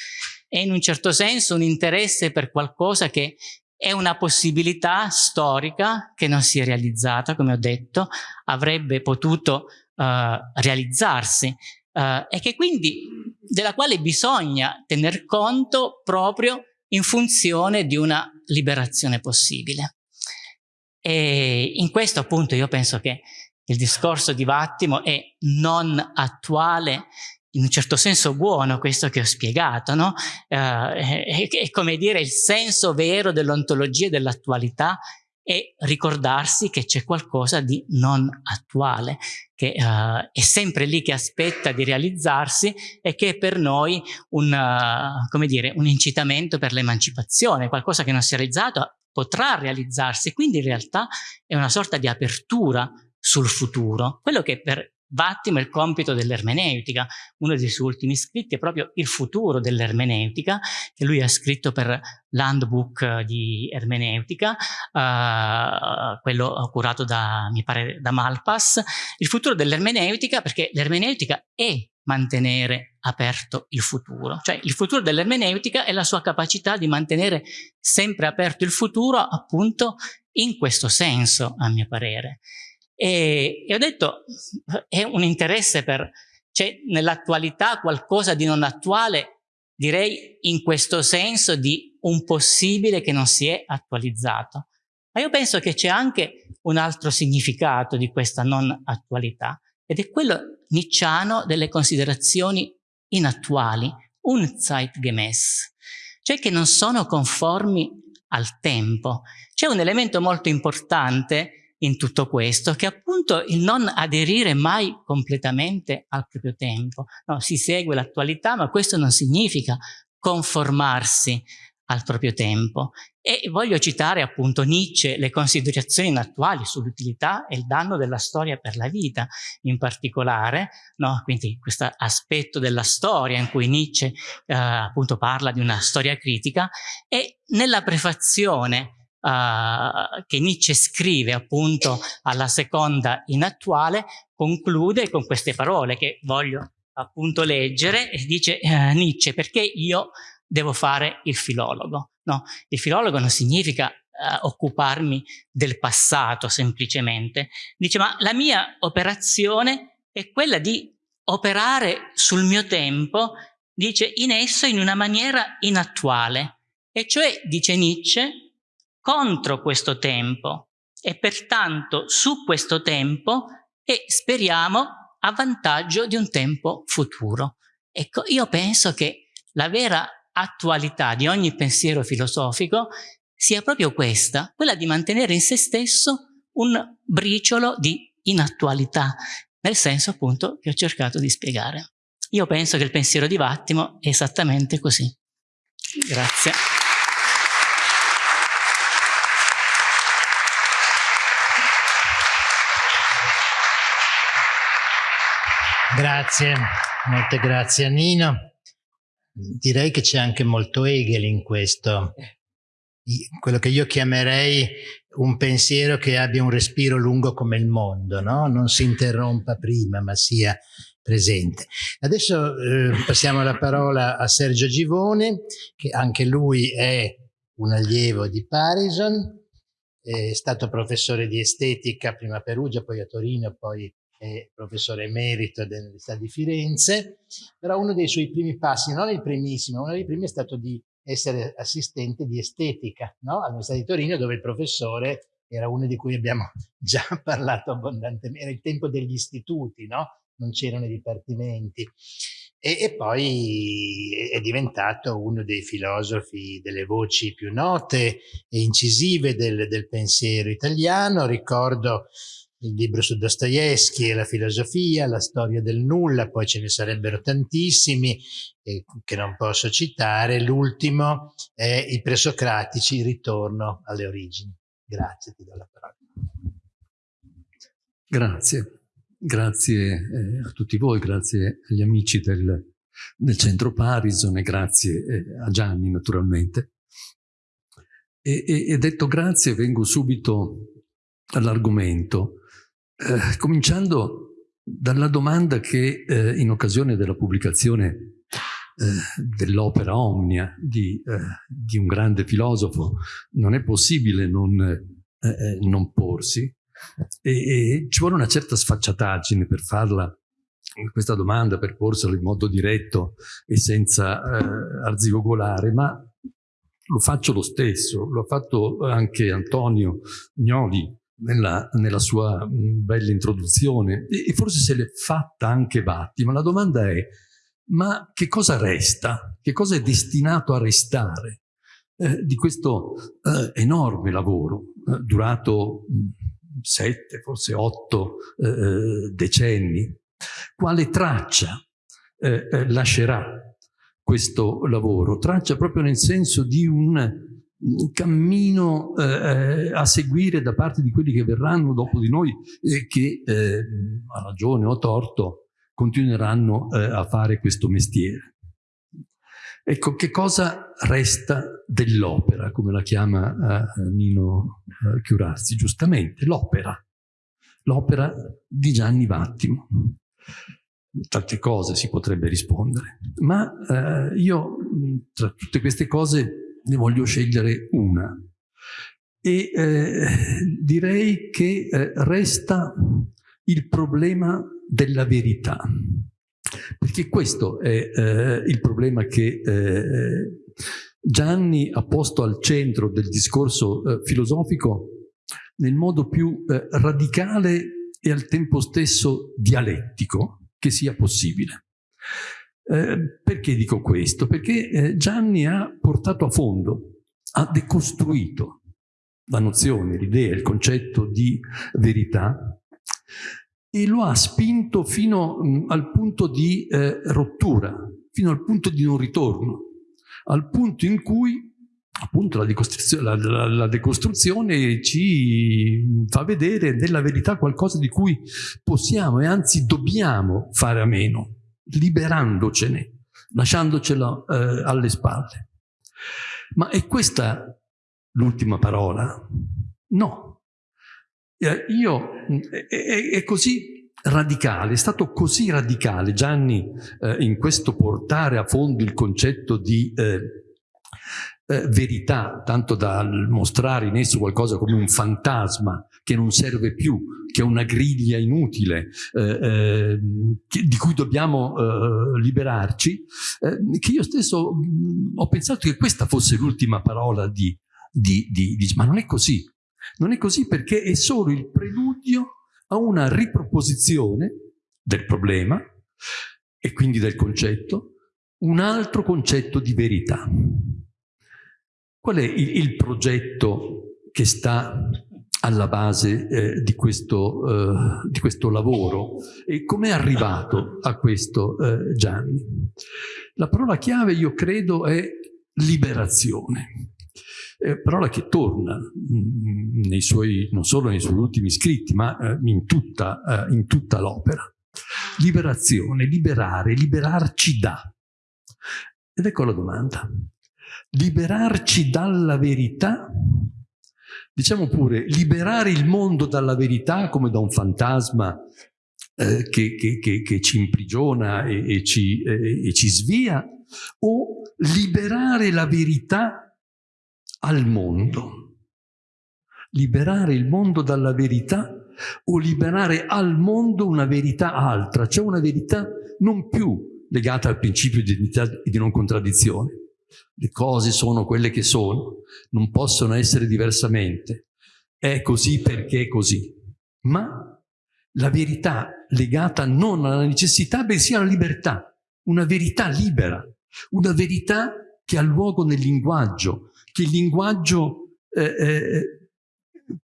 È in un certo senso un interesse per qualcosa che è una possibilità storica che non si è realizzata, come ho detto, avrebbe potuto uh, realizzarsi uh, e che quindi della quale bisogna tener conto proprio in funzione di una liberazione possibile. E in questo appunto io penso che il discorso di Vattimo è non attuale in un certo senso buono questo che ho spiegato, no? Uh, è, è, come dire il senso vero dell'ontologia dell'attualità e ricordarsi che c'è qualcosa di non attuale, che uh, è sempre lì che aspetta di realizzarsi e che è per noi un, uh, come dire, un incitamento per l'emancipazione, qualcosa che non si è realizzato potrà realizzarsi, quindi in realtà è una sorta di apertura sul futuro, quello che per Vattimo è il compito dell'ermeneutica, uno dei suoi ultimi scritti è proprio il futuro dell'ermeneutica, che lui ha scritto per l'handbook di ermeneutica, uh, quello curato da, mi pare, da Malpass, il futuro dell'ermeneutica perché l'ermeneutica è mantenere aperto il futuro. Cioè il futuro dell'ermeneutica è la sua capacità di mantenere sempre aperto il futuro appunto in questo senso, a mio parere. E, e ho detto, è un interesse per... c'è nell'attualità qualcosa di non attuale, direi in questo senso di un possibile che non si è attualizzato. Ma io penso che c'è anche un altro significato di questa non attualità, ed è quello nicciano delle considerazioni inattuali, un zeitgemäß, cioè che non sono conformi al tempo. C'è un elemento molto importante in tutto questo, che appunto il non aderire mai completamente al proprio tempo. No, si segue l'attualità, ma questo non significa conformarsi al proprio tempo. E voglio citare appunto Nietzsche, le considerazioni attuali sull'utilità e il danno della storia per la vita, in particolare, no? quindi questo aspetto della storia in cui Nietzsche eh, appunto parla di una storia critica e nella prefazione uh, che Nietzsche scrive appunto alla seconda inattuale, conclude con queste parole che voglio appunto leggere e dice uh, Nietzsche perché io devo fare il filologo. No, il filologo non significa uh, occuparmi del passato semplicemente. Dice ma la mia operazione è quella di operare sul mio tempo, dice in esso in una maniera inattuale. E cioè, dice Nietzsche, contro questo tempo e pertanto su questo tempo e speriamo a vantaggio di un tempo futuro. Ecco, io penso che la vera attualità di ogni pensiero filosofico sia proprio questa, quella di mantenere in se stesso un briciolo di inattualità, nel senso appunto che ho cercato di spiegare. Io penso che il pensiero di Vattimo è esattamente così. Grazie.
Grazie, molte grazie a Nino. Direi che c'è anche molto Hegel in questo, quello che io chiamerei un pensiero che abbia un respiro lungo come il mondo, no? non si interrompa prima ma sia presente. Adesso eh, passiamo la parola a Sergio Givone, che anche lui è un allievo di Parison, è stato professore di estetica prima a Perugia, poi a Torino, poi professore emerito dell'Università di Firenze, però uno dei suoi primi passi, non il primissimo, uno dei primi è stato di essere assistente di estetica no? all'Università di Torino, dove il professore era uno di cui abbiamo già parlato abbondantemente, era il tempo degli istituti, no? non c'erano i dipartimenti. e, e, poi è diventato uno dei filosofi delle voci più note e incisive del, del pensiero italiano. Ricordo il libro su Dostoevsky e la filosofia, la storia del nulla, poi ce ne sarebbero tantissimi eh, che non posso citare. L'ultimo è I presocratici, il ritorno alle origini. Grazie, ti do la parola.
Grazie. Grazie eh, a tutti voi, grazie agli amici del, del Centro Parison e grazie eh, a Gianni naturalmente. E, e, e, detto grazie vengo subito all'argomento, eh, cominciando dalla domanda che eh, in occasione della pubblicazione eh, dell'opera Omnia di, eh, di, un grande filosofo non è possibile non, non porsi, e, e ci vuole una certa sfacciataggine per farla questa domanda, per porsela in modo diretto e senza eh, arzigogolare, ma lo faccio lo stesso, lo ha fatto anche Antonio Gnoli nella, nella sua mh, bella introduzione e, forse se l'è fatta anche Batti, ma la domanda è ma che cosa resta? Che cosa è destinato a restare eh, di questo eh, enorme lavoro eh, durato sette, forse otto eh, eh, decenni, quale traccia eh, lascerà questo lavoro? Traccia proprio nel senso di un cammino eh, eh, a seguire da parte di quelli che verranno dopo di noi e che, a ragione o a torto, continueranno a fare questo mestiere. Ecco, che cosa resta dell'opera, come la chiama uh, Nino uh, Chiurazzi, giustamente, l'opera, l'opera di Gianni Vattimo. Tante cose si potrebbe rispondere, ma io tra tutte queste cose ne voglio scegliere una. E eh, direi che eh, resta il problema della verità. Perché questo è eh, il problema che eh, Gianni ha posto al centro del discorso eh, filosofico nel modo più eh, radicale e al tempo stesso dialettico che sia possibile. Eh, perché dico questo? Perché eh, Gianni ha portato a fondo, ha decostruito la nozione, l'idea, il concetto di verità e lo ha spinto fino mm, al punto di eh, rottura, fino al punto di non ritorno, al punto in cui appunto la decostruzione, la, la, la decostruzione, ci fa vedere nella verità qualcosa di cui possiamo e anzi dobbiamo fare a meno, liberandocene, lasciandocela eh, alle spalle. Ma è questa l'ultima parola? No, eh, io, è, è, così radicale, è stato così radicale Gianni eh, in questo portare a fondo il concetto di eh, eh, verità, tanto da mostrare in esso qualcosa come un fantasma che non serve più, che è una griglia inutile, eh, eh, che, di cui dobbiamo liberarci, che io stesso mh, ho pensato che questa fosse l'ultima parola di, di, di, di, ma non è così. Non è così perché è solo il preludio a una riproposizione del problema e quindi del concetto, un altro concetto di verità. Qual è il, il progetto che sta alla base eh, di, questo, eh, di, questo, lavoro e come è arrivato a questo eh, Gianni? La parola chiave, io credo, è liberazione parola che torna mm, suoi, non solo nei suoi ultimi scritti, ma eh, in tutta, eh, tutta l'opera. Liberazione, liberare, liberarci da. Ed ecco la domanda. Liberarci dalla verità, diciamo pure, liberare il mondo dalla verità come da un fantasma eh, che, che, che, che, ci imprigiona e, e, ci, eh, e ci svia, o liberare la verità al mondo. Liberare il mondo dalla verità o liberare al mondo una verità altra, cioè una verità non più legata al principio di identità e di non contraddizione. Le cose sono quelle che sono, non possono essere diversamente. È così perché è così. Ma la verità legata non alla necessità, bensì alla libertà una verità libera, una verità che ha luogo nel linguaggio, che il linguaggio eh, eh,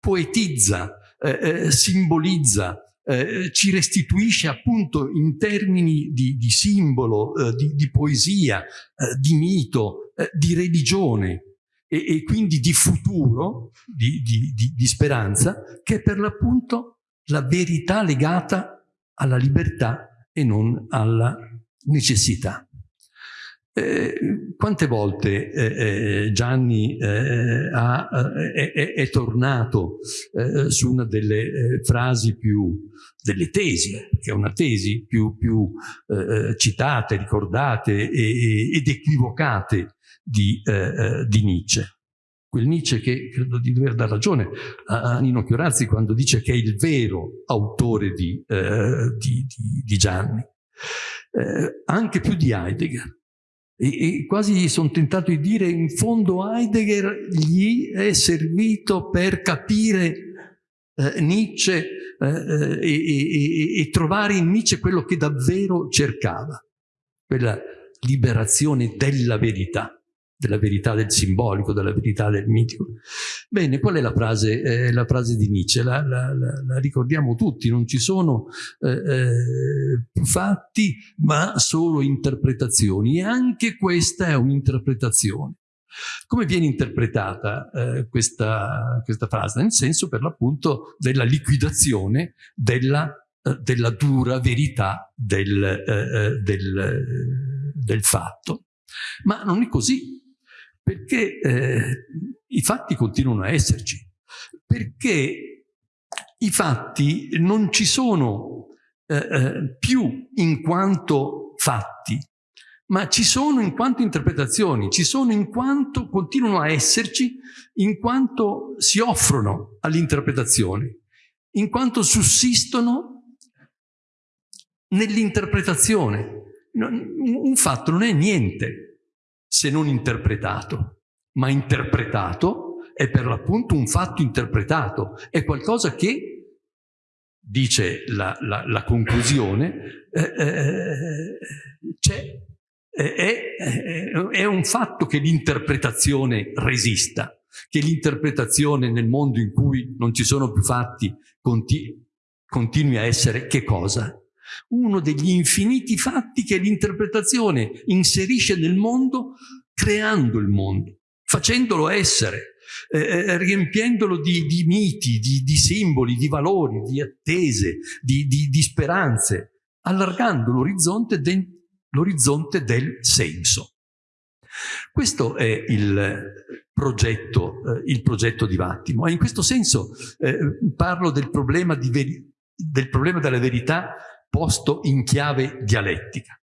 poetizza, eh, eh simbolizza, eh, ci restituisce appunto in termini di, di simbolo, eh, di, di, poesia, di mito, di religione e, e, quindi di futuro, di, di speranza, che è per l'appunto la verità legata alla libertà e non alla necessità. Eh, quante volte eh, eh Gianni eh, ha, eh, è, è, tornato su una delle frasi più, delle tesi, che è una tesi più, più citate, ricordate e, ed equivocate di, di Nietzsche? quel Nietzsche che credo di dover dar ragione a, Nino Chiorazzi quando dice che è il vero autore di, di, di, Gianni, anche più di Heidegger. E, e, quasi sono tentato di dire in fondo Heidegger gli è servito per capire eh, Nietzsche eh, eh, e, e trovare in Nietzsche quello che davvero cercava, quella liberazione della verità della verità del simbolico, della verità del mitico. Bene, qual è la frase, eh, la frase di Nietzsche? La, la, la, ricordiamo tutti, non ci sono eh, eh, fatti ma solo interpretazioni e anche questa è un'interpretazione. Come viene interpretata eh, questa, questa, frase? Nel senso per l'appunto della liquidazione della, eh, della dura verità del, eh, del, del fatto. Ma non è così, perché eh, i fatti continuano a esserci, perché i fatti non ci sono eh, eh, più in quanto fatti, ma ci sono in quanto interpretazioni, ci sono in quanto continuano a esserci, in quanto si offrono all'interpretazione, in quanto sussistono nell'interpretazione. Un fatto non è niente, se non interpretato, ma interpretato è per l'appunto un fatto interpretato, è qualcosa che, dice la, la, la conclusione, eh, eh, è, è, è un fatto che l'interpretazione resista, che l'interpretazione nel mondo in cui non ci sono più fatti continui a essere che cosa? Uno degli infiniti fatti che l'interpretazione inserisce nel mondo creando il mondo, facendolo essere, eh, eh, riempiendolo di, di miti, di, di, simboli, di valori, di attese, di, di speranze, allargando l'orizzonte del senso. Questo è il progetto, eh, il progetto di Vattimo e in questo senso eh, parlo del problema, del problema della verità posto in chiave dialettica.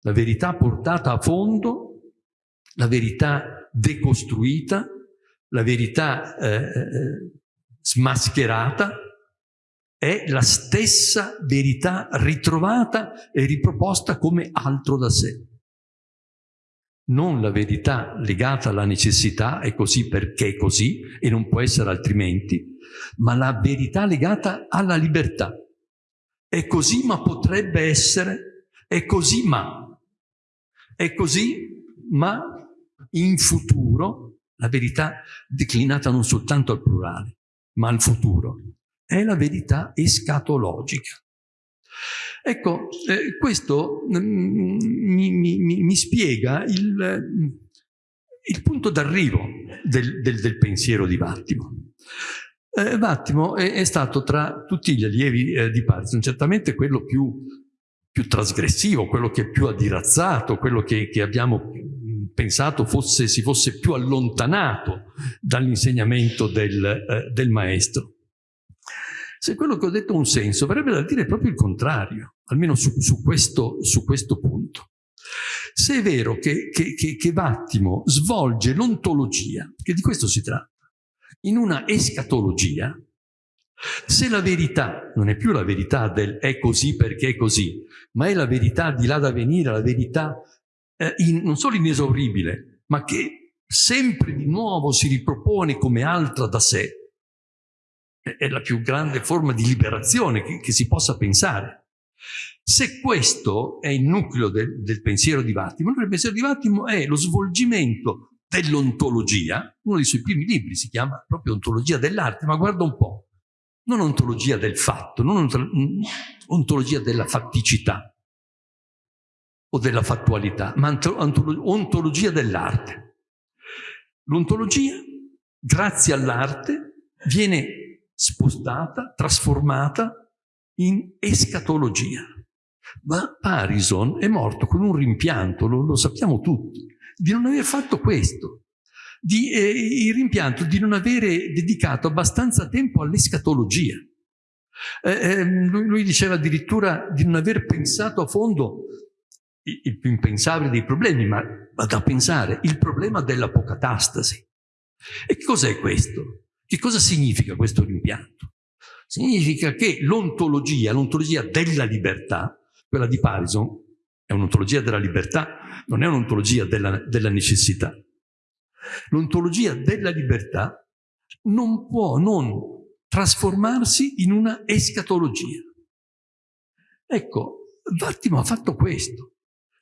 La verità portata a fondo, la verità decostruita, la verità eh, eh, smascherata, è la stessa verità ritrovata e riproposta come altro da sé. Non la verità legata alla necessità, è così perché è così e non può essere altrimenti, ma la verità legata alla libertà, è così ma potrebbe essere, è così ma. È così ma in futuro, la verità declinata non soltanto al plurale, ma al futuro, è la verità escatologica. Ecco, eh, questo mm, mi, mi, mi, spiega il, il punto d'arrivo del, del, del pensiero di Vattimo. Eh, Vattimo è, è, stato tra tutti gli allievi eh, di Parison certamente quello più, più, trasgressivo, quello che è più adirazzato, quello che, che abbiamo pensato fosse, si fosse più allontanato dall'insegnamento del, eh, del maestro. Se quello che ho detto ha un senso, verrebbe da dire proprio il contrario, almeno su, su, questo, su questo, punto. Se è vero che, che, che, che Vattimo svolge l'ontologia, che di questo si tratta, in una escatologia, se la verità non è più la verità del è così perché è così, ma è la verità di là da venire, la verità eh, in, non solo inesauribile, ma che sempre di nuovo si ripropone come altra da sé, è la più grande forma di liberazione che, che si possa pensare. Se questo è il nucleo del, del pensiero di Vattimo, il pensiero di Vattimo è lo svolgimento dell'ontologia, uno dei suoi primi libri si chiama proprio Ontologia dell'arte, ma guarda un po', non ontologia del fatto, non ontologia della fatticità o della fattualità, ma ontologia dell'arte. L'ontologia, grazie all'arte, viene spostata, trasformata in escatologia. Ma Parison è morto con un rimpianto, lo, lo sappiamo tutti, di non aver fatto questo, di, eh, il rimpianto di non avere dedicato abbastanza tempo all'escatologia. Eh, eh, lui, lui, diceva addirittura di non aver pensato a fondo il, il più impensabile dei problemi, ma, ma da pensare il problema dell'apocatastasi. E che cos'è questo? Che cosa significa questo rimpianto? Significa che l'ontologia, l'ontologia della libertà, quella di Parison, è un'ontologia della libertà, non è un'ontologia della, della necessità. L'ontologia della libertà non può non trasformarsi in una escatologia. Ecco, Vattimo ha fatto questo.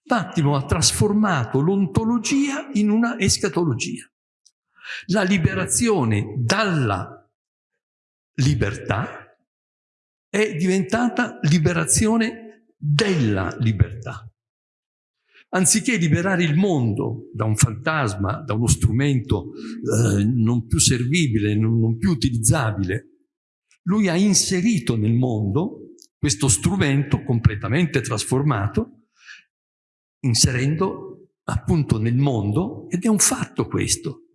Vattimo ha trasformato l'ontologia in una escatologia. La liberazione dalla libertà è diventata liberazione della libertà. Anziché liberare il mondo da un fantasma, da uno strumento eh, non più servibile, non, più utilizzabile, lui ha inserito nel mondo questo strumento completamente trasformato, inserendo appunto nel mondo, ed è un fatto questo,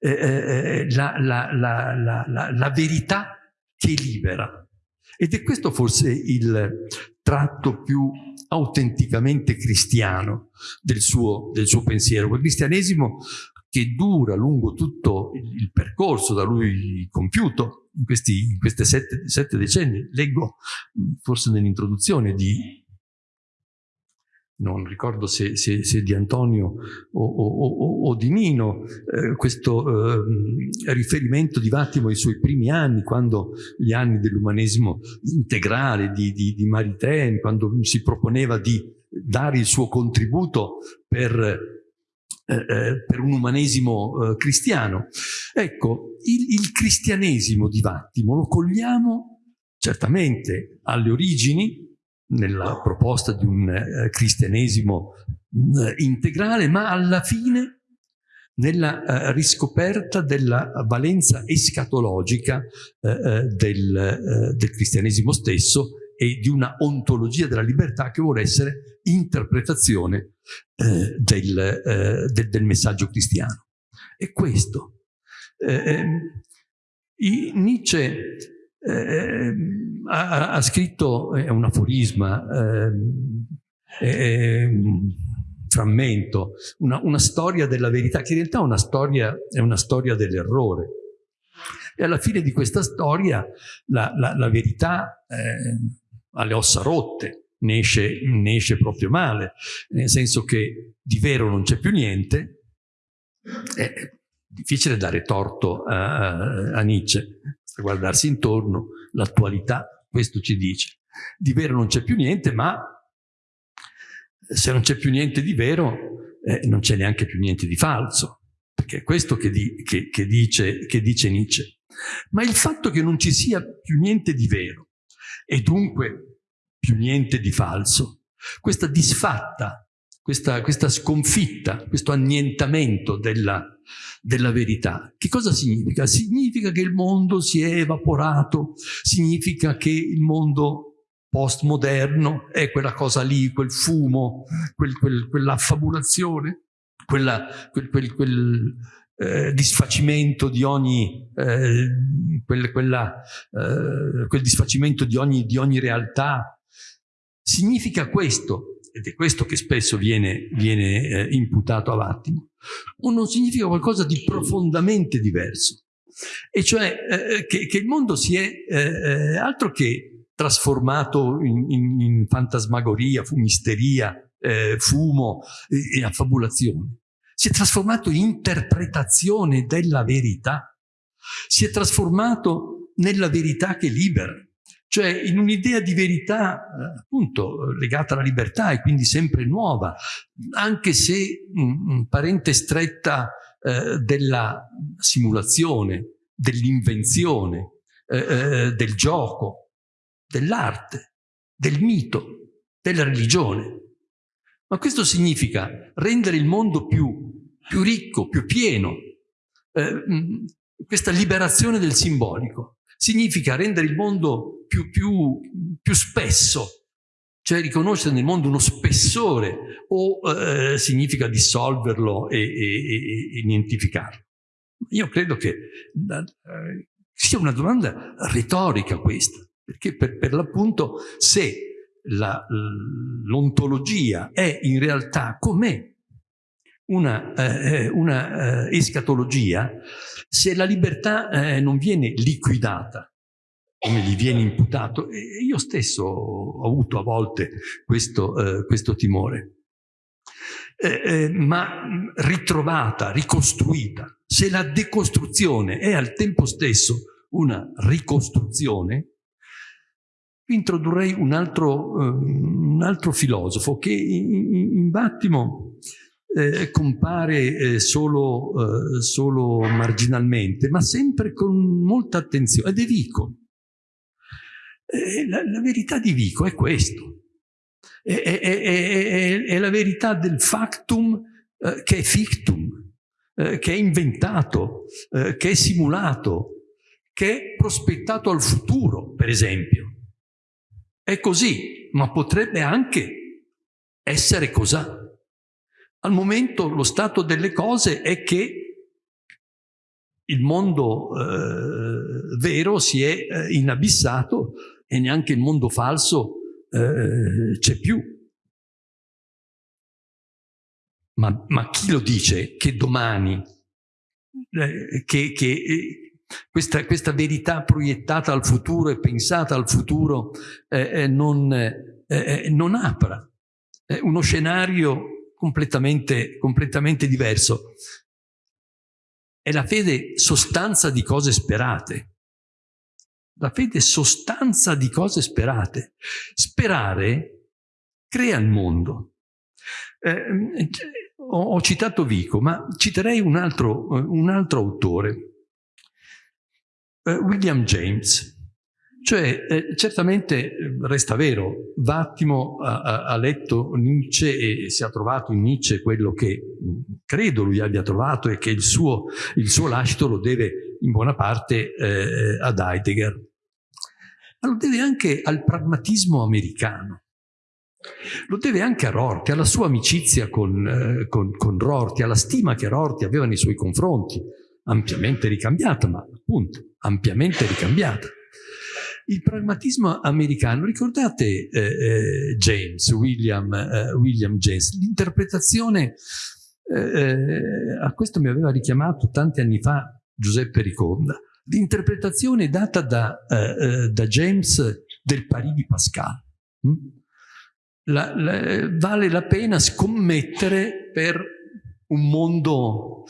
eh, eh, eh, la, la, la, la, verità che libera. Ed è questo forse il tratto più autenticamente cristiano del suo, del suo pensiero. Quel cristianesimo che dura lungo tutto il percorso da lui compiuto in questi in queste sette, sette decenni. Leggo forse nell'introduzione di non ricordo se, se, se di Antonio o, o, o di Nino, eh, questo eh, riferimento di Vattimo ai suoi primi anni, quando gli anni dell'umanesimo integrale di, di, di Maritain, quando si proponeva di dare il suo contributo per, eh, eh per un umanesimo eh, cristiano. Ecco, il, il cristianesimo di Vattimo lo cogliamo certamente alle origini, nella proposta di un eh, cristianesimo eh, integrale, ma alla fine nella eh, riscoperta della valenza escatologica eh, eh del, eh, del, cristianesimo stesso e di una ontologia della libertà che vuole essere interpretazione del, del, del, messaggio cristiano. E questo. Ehm, Nietzsche eh, ha, ha, scritto, è un aforisma, eh, un frammento, una, una, storia della verità, che in realtà è una storia, è storia dell'errore. E alla fine di questa storia la, la, la verità eh, ha le ossa rotte, ne esce, ne esce proprio male, nel senso che di vero non c'è più niente, è difficile dare torto a, a Nietzsche, guardarsi intorno, l'attualità, questo ci dice. Di vero non c'è più niente, ma se non c'è più niente di vero, eh, non c'è neanche più niente di falso, perché è questo che, di, che, che, dice, che dice Nietzsche. Ma il fatto che non ci sia più niente di vero e dunque più niente di falso, questa disfatta, questa, questa sconfitta, questo annientamento della, della verità. Che cosa significa? Significa che il mondo si è evaporato, significa che il mondo postmoderno è quella cosa lì, quel fumo, quel, quel, quell'affabulazione, quella, quel, quel, eh, disfacimento di ogni, eh, quel, quella, eh, quel disfacimento di ogni, di ogni realtà. Significa questo, ed è questo che spesso viene, viene eh, imputato a Vattimo, non significa qualcosa di profondamente diverso. E cioè eh, che, che, il mondo si è eh, altro che trasformato in, in, in fantasmagoria, fumisteria, eh, fumo e, e affabulazione. Si è trasformato in interpretazione della verità. Si è trasformato nella verità che libera. Cioè in un'idea di verità eh, appunto legata alla libertà e quindi sempre nuova, anche se un parente stretta eh, della simulazione, dell'invenzione, eh, eh, del gioco, dell'arte, del mito, della religione. Ma questo significa rendere il mondo più, più ricco, più pieno, eh, questa liberazione del simbolico significa rendere il mondo più, più, più spesso, cioè riconoscere nel mondo uno spessore o eh, significa dissolverlo e, e, e, nientificarlo? Io credo che eh, sia una domanda retorica questa, perché per, per l'appunto se l'ontologia è in realtà com'è una, eh, una eh, escatologia, se la libertà eh, non viene liquidata, come gli viene imputato, e io stesso ho avuto a volte questo, eh, questo timore, eh, eh, ma ritrovata, ricostruita, se la decostruzione è al tempo stesso una ricostruzione, introdurrei un altro, un altro filosofo che in, in, in Battimo eh, compare eh, solo, eh, solo, marginalmente, ma sempre con molta attenzione, ed è Vico. Eh, la, la, verità di Vico è questo, è, è, è, è la verità del factum eh, che è fictum, eh, che è inventato, che è simulato, che è prospettato al futuro, per esempio. È così, ma potrebbe anche essere così. Al momento lo stato delle cose è che il mondo eh, vero si è eh, inabissato e neanche il mondo falso eh, c'è più. Ma, ma, chi lo dice che domani, eh, che, che eh, questa, questa, verità proiettata al futuro e pensata al futuro eh, non, non apra uno scenario completamente, completamente diverso. È la fede sostanza di cose sperate. La fede sostanza di cose sperate. Sperare crea il mondo. Eh, ho, ho, citato Vico, ma citerei un altro, un altro autore, eh, William James. Cioè, eh, certamente eh, resta vero, Vattimo ha, ha, letto Nietzsche e si è trovato in Nietzsche quello che credo lui abbia trovato e che il suo, il suo lascito lo deve in buona parte eh, ad Heidegger. Ma lo deve anche al pragmatismo americano. Lo deve anche a Rorty, alla sua amicizia con, eh, con, con Rorty, alla stima che Rorty aveva nei suoi confronti, ampiamente ricambiata, ma appunto ampiamente ricambiata il pragmatismo americano, ricordate eh, eh, James, William, eh, William James, l'interpretazione, eh, eh, a questo mi aveva richiamato tanti anni fa Giuseppe Ricorda, l'interpretazione data da, eh, da, James del pari di Pascal. Hm? La, la, vale la pena scommettere per un mondo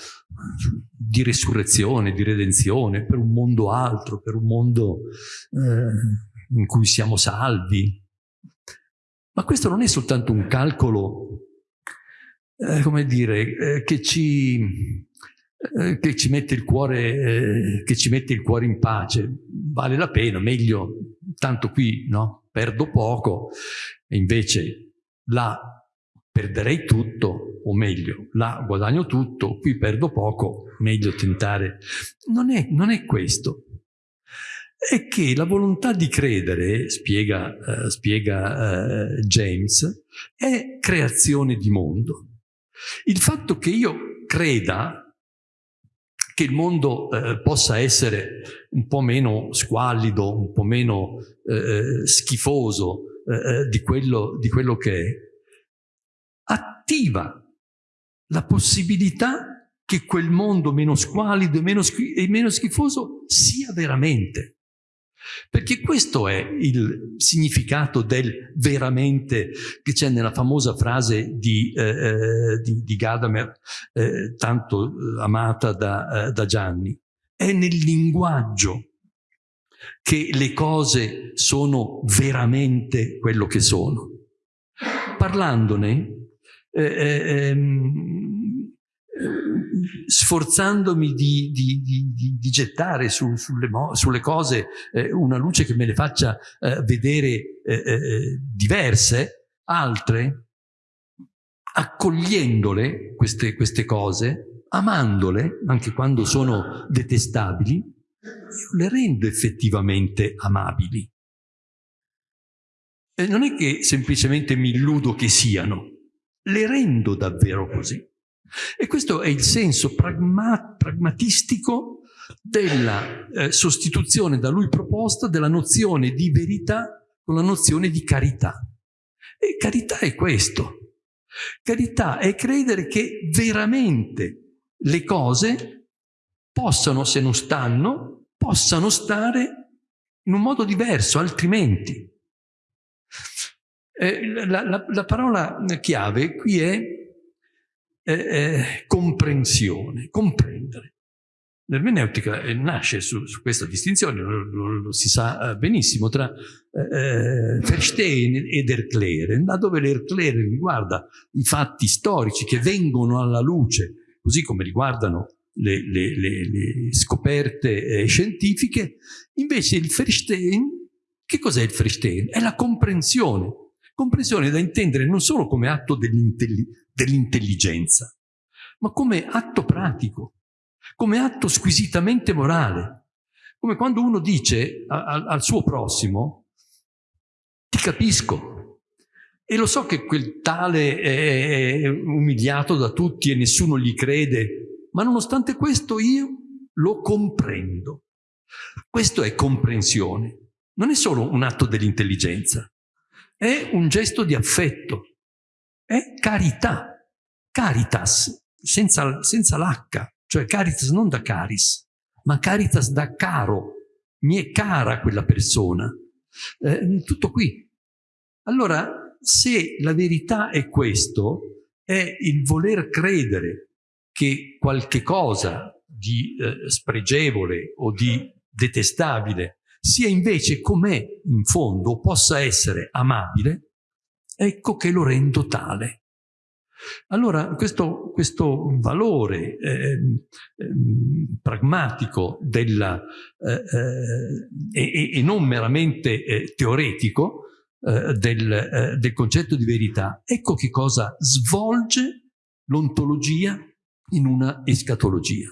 di risurrezione, di redenzione, per un mondo altro, per un mondo eh, in cui siamo salvi. Ma questo non è soltanto un calcolo, eh, come dire, eh, che, ci, eh, che, ci mette il cuore, eh, che ci mette il cuore in pace. Vale la pena, meglio, tanto qui no, perdo poco, e invece là perderei tutto, o meglio, là guadagno tutto, qui perdo poco, meglio tentare. Non è, non è questo. È che la volontà di credere, spiega, uh, spiega uh, James, è creazione di mondo. Il fatto che io creda che il mondo uh, possa essere un po' meno squallido, un po' meno schifoso di quello, di quello che è, attiva la possibilità che quel mondo meno squalido e meno, e meno schifoso sia veramente. Perché questo è il significato del veramente che c'è nella famosa frase di, eh, eh di, di Gadamer, eh, tanto amata da, eh, da Gianni. È nel linguaggio che le cose sono veramente quello che sono. Parlandone, eh, eh, ehm, eh, sforzandomi di, di, di, di gettare su, sulle, sulle, cose eh, una luce che me le faccia eh, vedere eh, diverse, altre, accogliendole queste, queste cose, amandole, anche quando sono detestabili, le rendo effettivamente amabili. E non è che semplicemente mi illudo che siano, le rendo davvero così. E questo è il senso pragma pragmatistico della eh, sostituzione da lui proposta della nozione di verità con la nozione di carità. E carità è questo. Carità è credere che veramente le cose possano, se non stanno, possano stare in un modo diverso, altrimenti. Eh, la, la, la, parola chiave qui è eh, comprensione, comprendere. L'ermeneutica eh, nasce su, su, questa distinzione, lo, lo, lo, si sa eh, benissimo, tra eh, Verstehen ed Erklären, laddove l'Erklären riguarda i fatti storici che vengono alla luce, così come riguardano le, le, le, le scoperte eh, scientifiche, invece il Verstehen, che cos'è il Verstehen? È la comprensione, comprensione da intendere non solo come atto dell'intelligenza, ma come atto pratico, come atto squisitamente morale. Come quando uno dice a, al suo prossimo, ti capisco, e lo so che quel tale è umiliato da tutti e nessuno gli crede, ma nonostante questo io lo comprendo. Questo è comprensione. Non è solo un atto dell'intelligenza, è un gesto di affetto, è carità, caritas, senza, senza l'H, cioè caritas non da caris, ma caritas da caro, mi è cara quella persona. Eh, tutto qui. Allora, se la verità è questo, è il voler credere che qualche cosa di eh, spregevole o di detestabile sia invece com'è in fondo, possa essere amabile, ecco che lo rendo tale. Allora questo, questo valore eh, eh, pragmatico della, eh, e, e, non meramente eh, teoretico eh, del, eh, del concetto di verità, ecco che cosa svolge l'ontologia in una escatologia.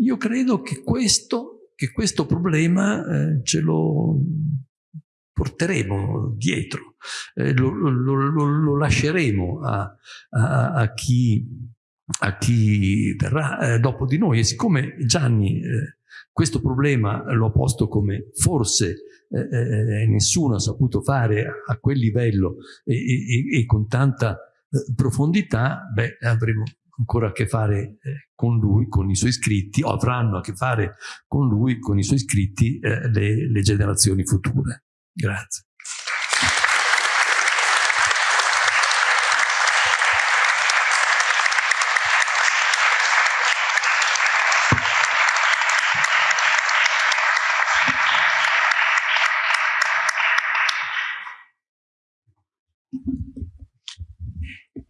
Io credo che questo, che questo problema ce lo porteremo dietro, eh, lo, lo, lo, lo, lasceremo a, a, a, chi, a, chi, verrà eh, dopo di noi. E siccome Gianni eh, questo problema l'ho posto come forse eh, eh, nessuno ha saputo fare a, quel livello e, e, e con tanta eh, profondità, beh, avremo ancora a che fare eh, con lui, con i suoi scritti, o avranno a che fare con lui, con i suoi scritti, eh, le, le generazioni future. Grazie.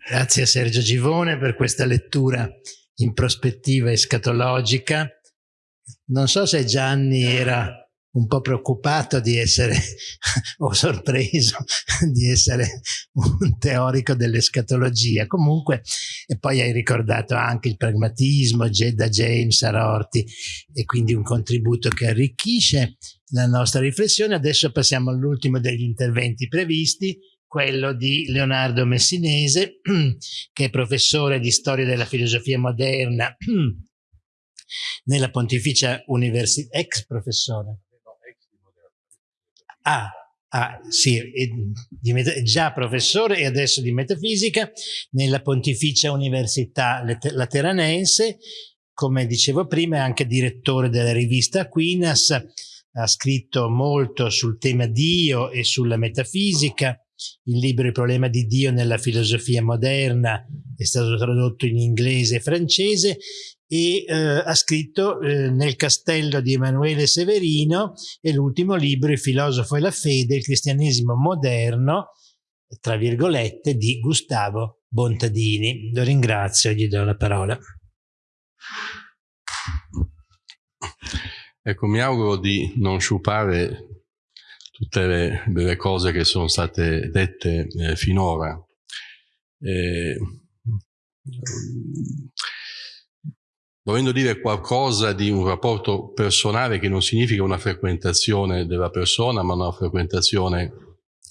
Grazie a Sergio Givone per questa lettura in prospettiva escatologica. Non so se Gianni era un po' preoccupato di essere, o sorpreso di essere un teorico dell'escatologia. Comunque, e poi hai ricordato anche il pragmatismo da James a Rorty, e quindi un contributo che arricchisce la nostra riflessione. Adesso passiamo all'ultimo degli interventi previsti, quello di Leonardo Messinese, che è professore di storia della filosofia moderna nella Pontificia Università, ex professore. Ah, ah sì, già professore e adesso di metafisica nella Pontificia Università Lateranense, come dicevo prima è anche direttore della rivista Aquinas, ha scritto molto sul tema Dio e sulla metafisica, il libro Il problema di Dio nella filosofia moderna è stato tradotto in inglese e francese e eh, ha scritto eh, Nel castello di Emanuele Severino e l'ultimo libro Il filosofo e la fede, il cristianesimo moderno, tra virgolette, di Gustavo Bontadini. Lo ringrazio e gli do la parola.
Ecco, mi auguro di non sciupare tutte le, le cose che sono state dette eh, finora. Eh, volendo dire qualcosa di un rapporto personale che non significa una frequentazione della persona, ma una frequentazione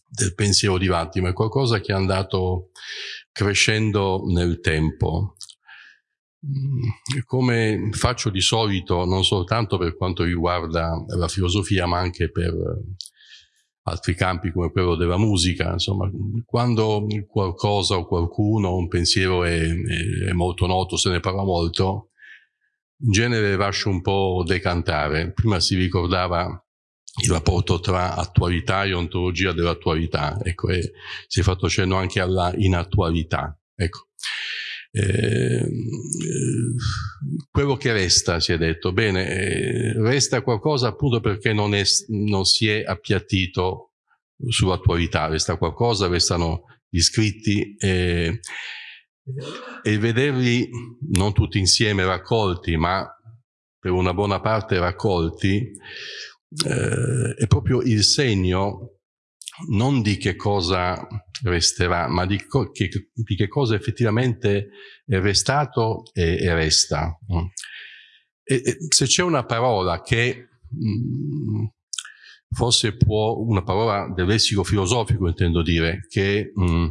del pensiero di Vatti, ma è qualcosa che è andato crescendo nel tempo. Mm, come faccio di solito, non soltanto per quanto riguarda la filosofia, ma anche per altri campi come quello della musica, insomma, quando qualcosa o qualcuno, un pensiero è, è, è molto noto, se ne parla molto, in genere lascio un po' decantare. Prima si ricordava il rapporto tra attualità e ontologia dell'attualità, ecco, e si è fatto cenno anche alla inattualità. Ecco. Eh, quello che resta, si è detto, bene, eh, resta qualcosa appunto perché non, è, non si è appiattito sull'attualità, resta qualcosa, restano gli scritti e, e vederli non tutti insieme raccolti, ma per una buona parte raccolti, eh, è proprio il segno non di che cosa resterà, ma di, che, di che cosa effettivamente è restato e, e resta. E, e se c'è una parola che mh, mm, forse può, una parola del lessico filosofico intendo dire, che mh, mm,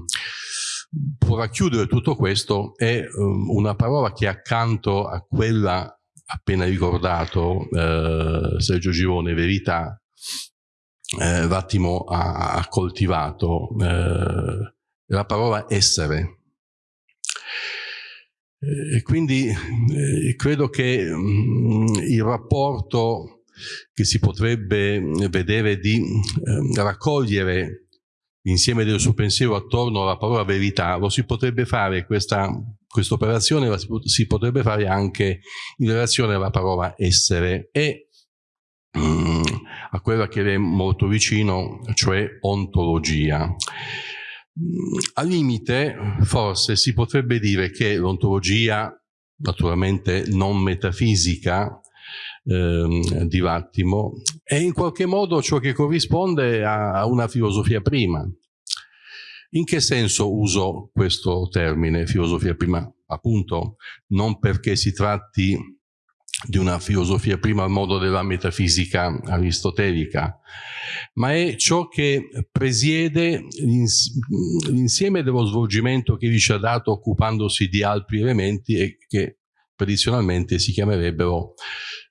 può racchiudere tutto questo, è um, una parola che accanto a quella appena ricordato eh, Sergio Girone, verità, eh, Vattimo ha, ha coltivato eh, la parola essere. E quindi eh, credo che mh, mm, il rapporto che si potrebbe vedere di eh, raccogliere l'insieme del suo pensiero attorno alla parola verità, lo si potrebbe fare, questa, questa operazione la si, potrebbe fare anche in relazione alla parola essere e a quella che è molto vicino, cioè ontologia. Mm, al limite, forse si potrebbe dire che l'ontologia, naturalmente non metafisica, ehm, di Vattimo, è in qualche modo ciò che corrisponde a una filosofia prima. In che senso uso questo termine, filosofia prima? Appunto, non perché si tratti di una filosofia prima al modo della metafisica aristotelica, ma è ciò che presiede l'insieme dello svolgimento che ci ha dato occupandosi di altri elementi e che tradizionalmente si chiamerebbero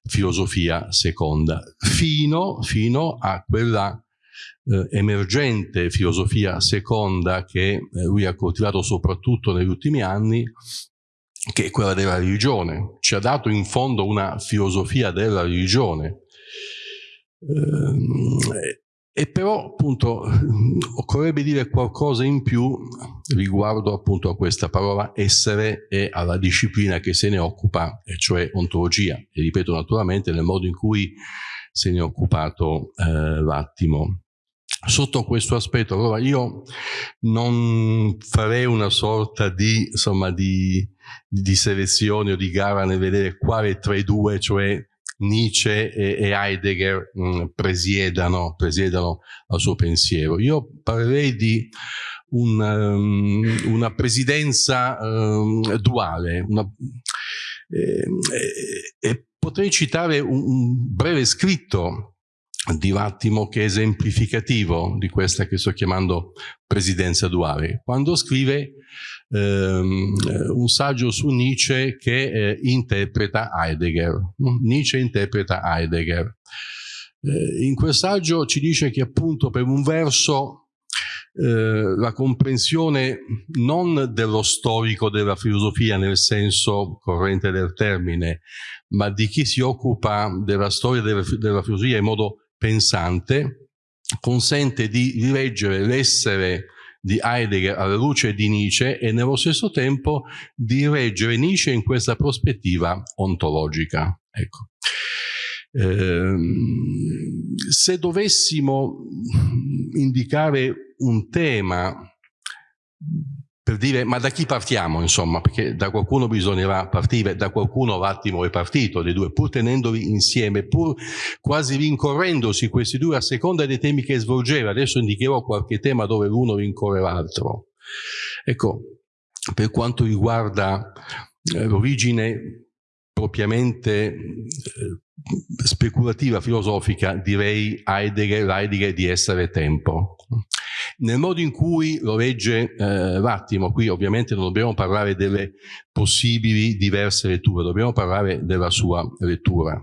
filosofia seconda, fino, fino a quella eh, emergente filosofia seconda che eh, lui ha coltivato soprattutto negli ultimi anni che è quella della religione. Ci ha dato in fondo una filosofia della religione. Eh, e però appunto occorrerebbe dire qualcosa in più riguardo appunto a questa parola essere e alla disciplina che se ne occupa, e cioè ontologia. E ripeto naturalmente nel modo in cui se ne è occupato eh, l'attimo sotto questo aspetto. Allora io non farei una sorta di, insomma, di, di selezione o di gara nel vedere quale tra i due, cioè Nietzsche e, Heidegger mh, mm, presiedano, presiedano al suo pensiero. Io parlerei di un, um, una presidenza um, duale, una, eh, eh, e potrei citare un, un breve scritto di Vattimo che è esemplificativo di questa che sto chiamando presidenza duale, quando scrive ehm, un saggio su Nietzsche che eh, interpreta Heidegger. Nietzsche interpreta Heidegger. Eh, in quel saggio ci dice che appunto per un verso eh, la comprensione non dello storico della filosofia nel senso corrente del termine, ma di chi si occupa della storia della, della filosofia in modo pensante consente di rileggere l'essere di Heidegger alla luce di Nietzsche e nello stesso tempo di reggere Nietzsche in questa prospettiva ontologica. Ecco. Eh, se dovessimo indicare un tema per dire ma da chi partiamo insomma? Perché da qualcuno bisognerà partire da qualcuno l'attimo è partito dei due pur tenendoli insieme pur quasi rincorrendosi questi due a seconda dei temi che svolgeva. Adesso indicherò qualche tema dove l'uno rincorre l'altro. Ecco per quanto riguarda eh, l'origine propriamente eh, speculativa filosofica direi Heidegger, Heidegger di essere tempo nel modo in cui lo legge eh, Vattimo, qui ovviamente non dobbiamo parlare delle possibili diverse letture, dobbiamo parlare della sua lettura.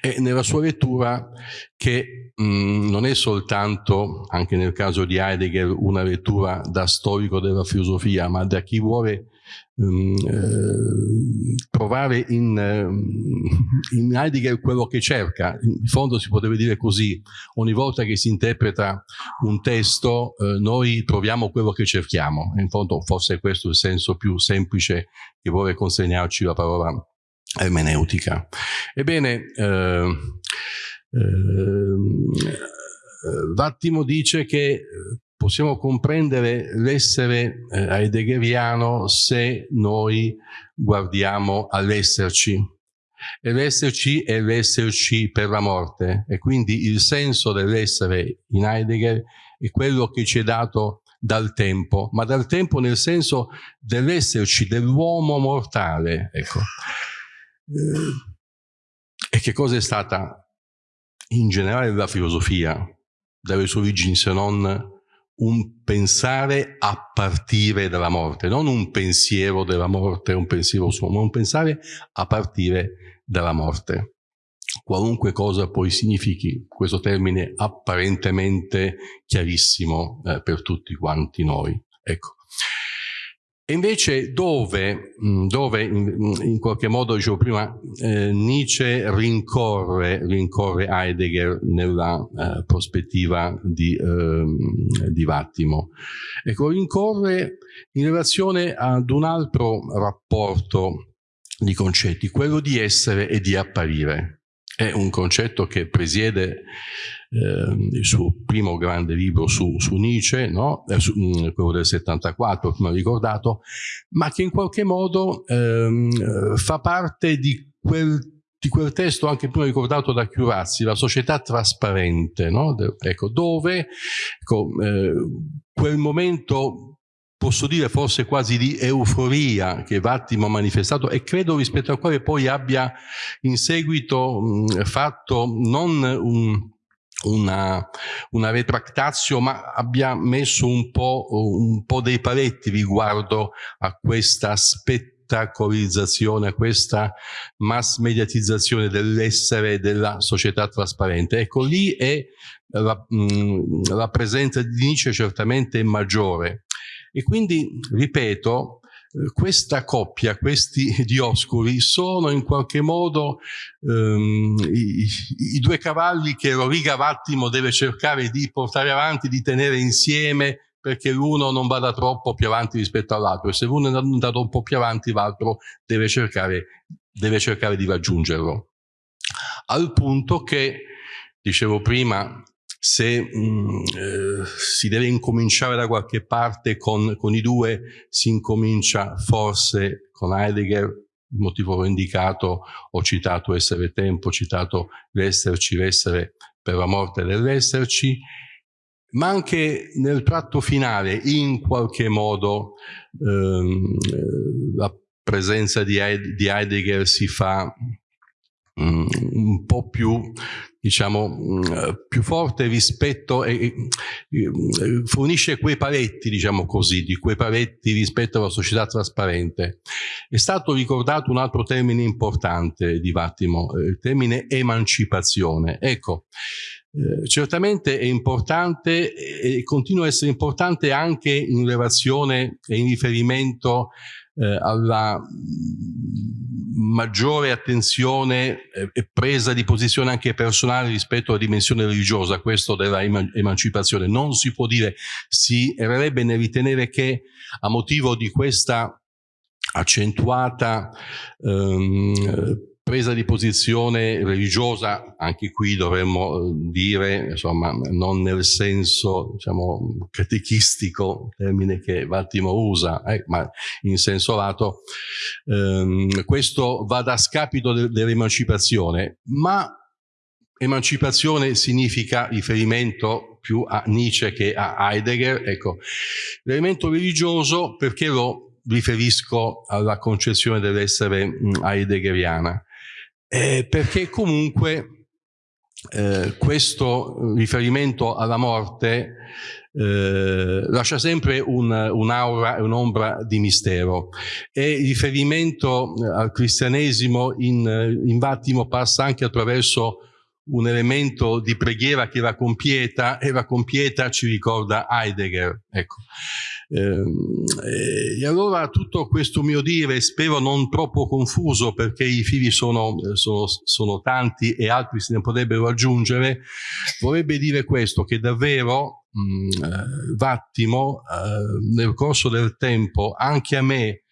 E nella sua lettura che mh, mm, non è soltanto, anche nel caso di Heidegger, una lettura da storico della filosofia, ma da chi vuole eh, trovare in, in, Heidegger quello che cerca. In fondo si potrebbe dire così, ogni volta che si interpreta un testo eh, noi troviamo quello che cerchiamo. In fondo forse questo è il senso più semplice che vuole consegnarci la parola ermeneutica. Ebbene, eh, Vattimo dice che possiamo comprendere l'essere eh, heideggeriano se noi guardiamo all'esserci. E l'esserci è l'esserci per la morte e quindi il senso dell'essere in Heidegger è quello che ci è dato dal tempo, ma dal tempo nel senso dell'esserci, dell'uomo mortale. Ecco. Eh, e che cosa è stata in generale la filosofia dalle sue origini se non un pensare a partire dalla morte, non un pensiero della morte, un pensiero suo, ma un pensare a partire dalla morte. Qualunque cosa poi significhi questo termine apparentemente chiarissimo eh, per tutti quanti noi. Ecco. E invece dove, mm, dove in, in, qualche modo, dicevo prima, eh, Nietzsche rincorre, rincorre, Heidegger nella eh, prospettiva di, eh, di Vattimo? Ecco, rincorre in relazione ad un altro rapporto di concetti, quello di essere e di apparire. È un concetto che presiede il suo primo grande libro su, su Nietzsche, no? eh, su, mm, quello del 74, come ho ricordato, ma che in qualche modo ehm, fa parte di quel di quel testo anche prima ricordato da Chiurazzi, la società trasparente, no? ecco, dove ecco, eh, quel momento posso dire forse quasi di euforia che Vattimo ha manifestato e credo rispetto al quale poi abbia in seguito mh, fatto non un, una, una retractatio, ma abbia messo un po', un po' dei paletti riguardo a questa spettacolizzazione, a questa mass mediatizzazione dell'essere della società trasparente. Ecco, lì è la, mh, la presenza di Nietzsche certamente maggiore. E quindi, ripeto, questa coppia, questi dioscuri, sono in qualche modo ehm, i, i, due cavalli che Roriga Vattimo deve cercare di portare avanti, di tenere insieme perché l'uno non vada troppo più avanti rispetto all'altro e se l'uno è andato un po' più avanti l'altro deve cercare, deve cercare di raggiungerlo. Al punto che, dicevo prima, se mh, mm, eh, si deve incominciare da qualche parte con, con, i due, si incomincia forse con Heidegger, il motivo l'ho indicato, ho citato essere tempo, ho citato l'esserci, l'essere per la morte dell'esserci, ma anche nel tratto finale in qualche modo ehm, la presenza di, Heidegger si fa mm, un po' più diciamo, mm, più forte rispetto e, e, fornisce quei paletti, diciamo così, di quei paletti rispetto alla società trasparente. È stato ricordato un altro termine importante di Vattimo, eh, il termine emancipazione. Ecco, eh, certamente è importante e continua a essere importante anche in relazione e in riferimento eh, alla maggiore attenzione e presa di posizione anche personale rispetto alla dimensione religiosa, questo della emancipazione. Non si può dire, si errerebbe nel ritenere che a motivo di questa accentuata ehm, presa di posizione religiosa, anche qui dovremmo eh, dire, insomma, non nel senso, diciamo, catechistico, termine che Vattimo usa, eh, ma in senso lato, ehm, questo va da scapito de dell'emancipazione, ma emancipazione significa riferimento più a Nietzsche che a Heidegger, ecco, l'elemento religioso perché lo riferisco alla concezione dell'essere heideggeriana eh, perché comunque eh, questo riferimento alla morte eh, lascia sempre un'aura un e un'ombra di mistero e il riferimento eh, al cristianesimo in, in Vattimo passa anche attraverso un elemento di preghiera che la compieta e la compieta ci ricorda Heidegger. Ecco. Ehm, e allora tutto questo mio dire, spero non troppo confuso perché i fili sono, sono, sono tanti e altri se ne potrebbero aggiungere, vorrebbe dire questo, che davvero mh, eh, Vattimo eh, nel corso del tempo anche a me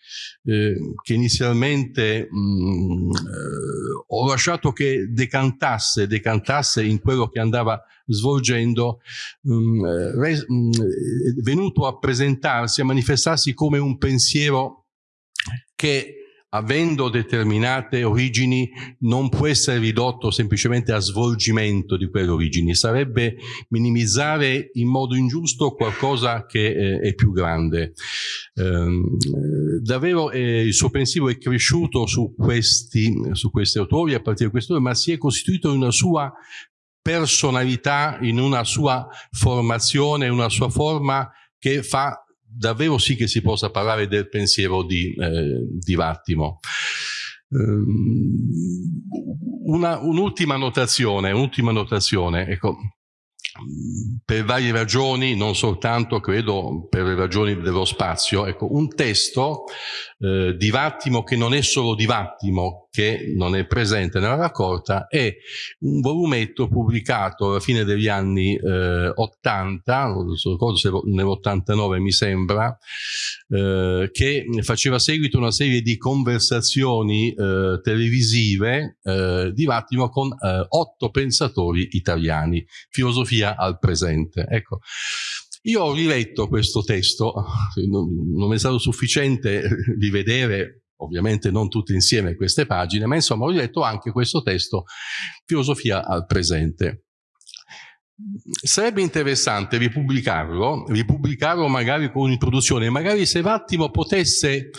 eh, che inizialmente mh, eh, ho lasciato che decantasse, decantasse in quello che andava svolgendo, mh, re, mh, venuto a presentarsi, a manifestarsi come un pensiero che avendo determinate origini non può essere ridotto semplicemente a svolgimento di quelle origini, sarebbe minimizzare in modo ingiusto qualcosa che eh, è più grande. Eh, davvero eh, il suo pensiero è cresciuto su questi, su questi autori, a partire da questo, ma si è costituito in una sua personalità, in una sua formazione, una sua forma che fa davvero sì che si possa parlare del pensiero di, eh, di Vattimo. Um, un'ultima notazione, un'ultima notazione, ecco, per varie ragioni, non soltanto credo per le ragioni dello spazio, ecco, un testo eh, di Vattimo che non è solo di Vattimo, che non è presente nella raccolta, è un volumetto pubblicato alla fine degli anni eh, 80, non ricordo se nell'89 mi sembra, eh, che faceva seguito a una serie di conversazioni eh, televisive eh, di Vattimo con eh, otto pensatori italiani, filosofia al presente. Ecco. Io ho riletto questo testo, non, non è stato sufficiente rivedere ovviamente non tutte insieme queste pagine, ma insomma ho letto anche questo testo, Filosofia al presente. Sarebbe interessante ripubblicarlo, ripubblicarlo magari con un'introduzione, magari se Vattimo potesse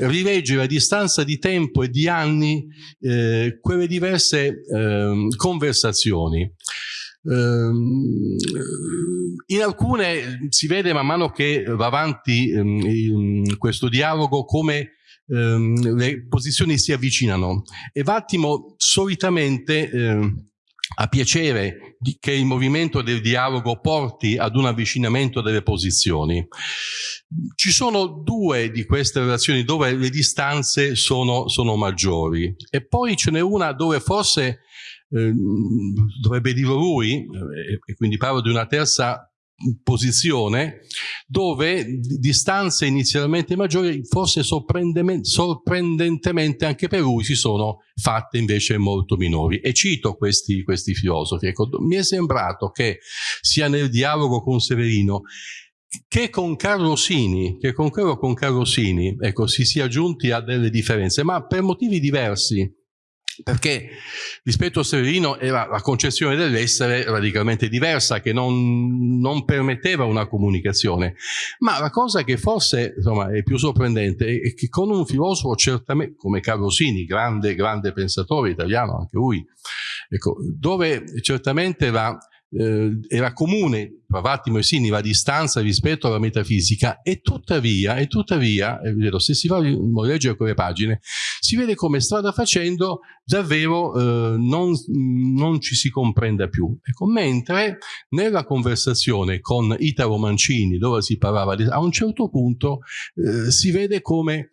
rileggere a distanza di tempo e di anni eh, quelle diverse eh, conversazioni. Ehm, in alcune si vede man mano che va avanti ehm, questo dialogo come ehm, le posizioni si avvicinano e Vattimo solitamente ha piacere che il movimento del dialogo porti ad un avvicinamento delle posizioni. Ci sono due di queste relazioni dove le distanze sono, sono maggiori e poi ce n'è una dove forse eh, dovrebbe dirlo lui, eh, e quindi parlo di una terza posizione dove distanze inizialmente maggiori forse sorprendentemente anche per lui si sono fatte invece molto minori. E cito questi, questi filosofi. Ecco, mi è sembrato che sia nel dialogo con Severino che con Carlo Sini, che con quello con Carlo Sini ecco, si sia giunti a delle differenze ma per motivi diversi perché rispetto a Severino era la concezione dell'essere radicalmente diversa, che non, non, permetteva una comunicazione. Ma la cosa che forse insomma, è più sorprendente è che con un filosofo certamente, come Carlo Sini, grande, grande pensatore italiano anche lui, ecco, dove certamente la eh, era comune tra Vattimo e Sini la distanza rispetto alla metafisica e tuttavia, e tuttavia se si va a leggere quelle pagine si vede come strada facendo davvero eh, non, non, ci si comprenda più. Ecco, mentre nella conversazione con Italo Mancini dove si parlava a un certo punto eh, si vede come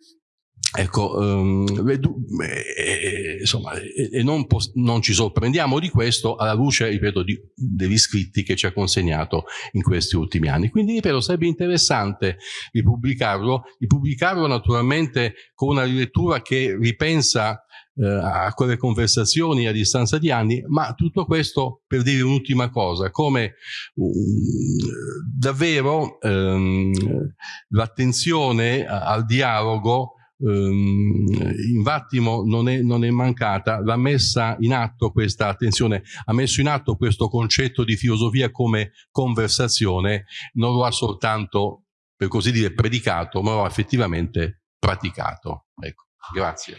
Ecco, um, e, insomma, e, e non, non, ci sorprendiamo di questo alla luce, ripeto, di, degli scritti che ci ha consegnato in questi ultimi anni. Quindi, ripeto, sarebbe interessante ripubblicarlo, ripubblicarlo naturalmente con una rilettura che ripensa eh, a quelle conversazioni a distanza di anni, ma tutto questo per dire un'ultima cosa, come um, davvero um, l'attenzione al dialogo in Vattimo non è, non è mancata, l'ha messa in atto questa attenzione, ha messo in atto questo concetto di filosofia come conversazione, non lo ha soltanto, per così dire, predicato, ma lo ha effettivamente praticato. Ecco, grazie.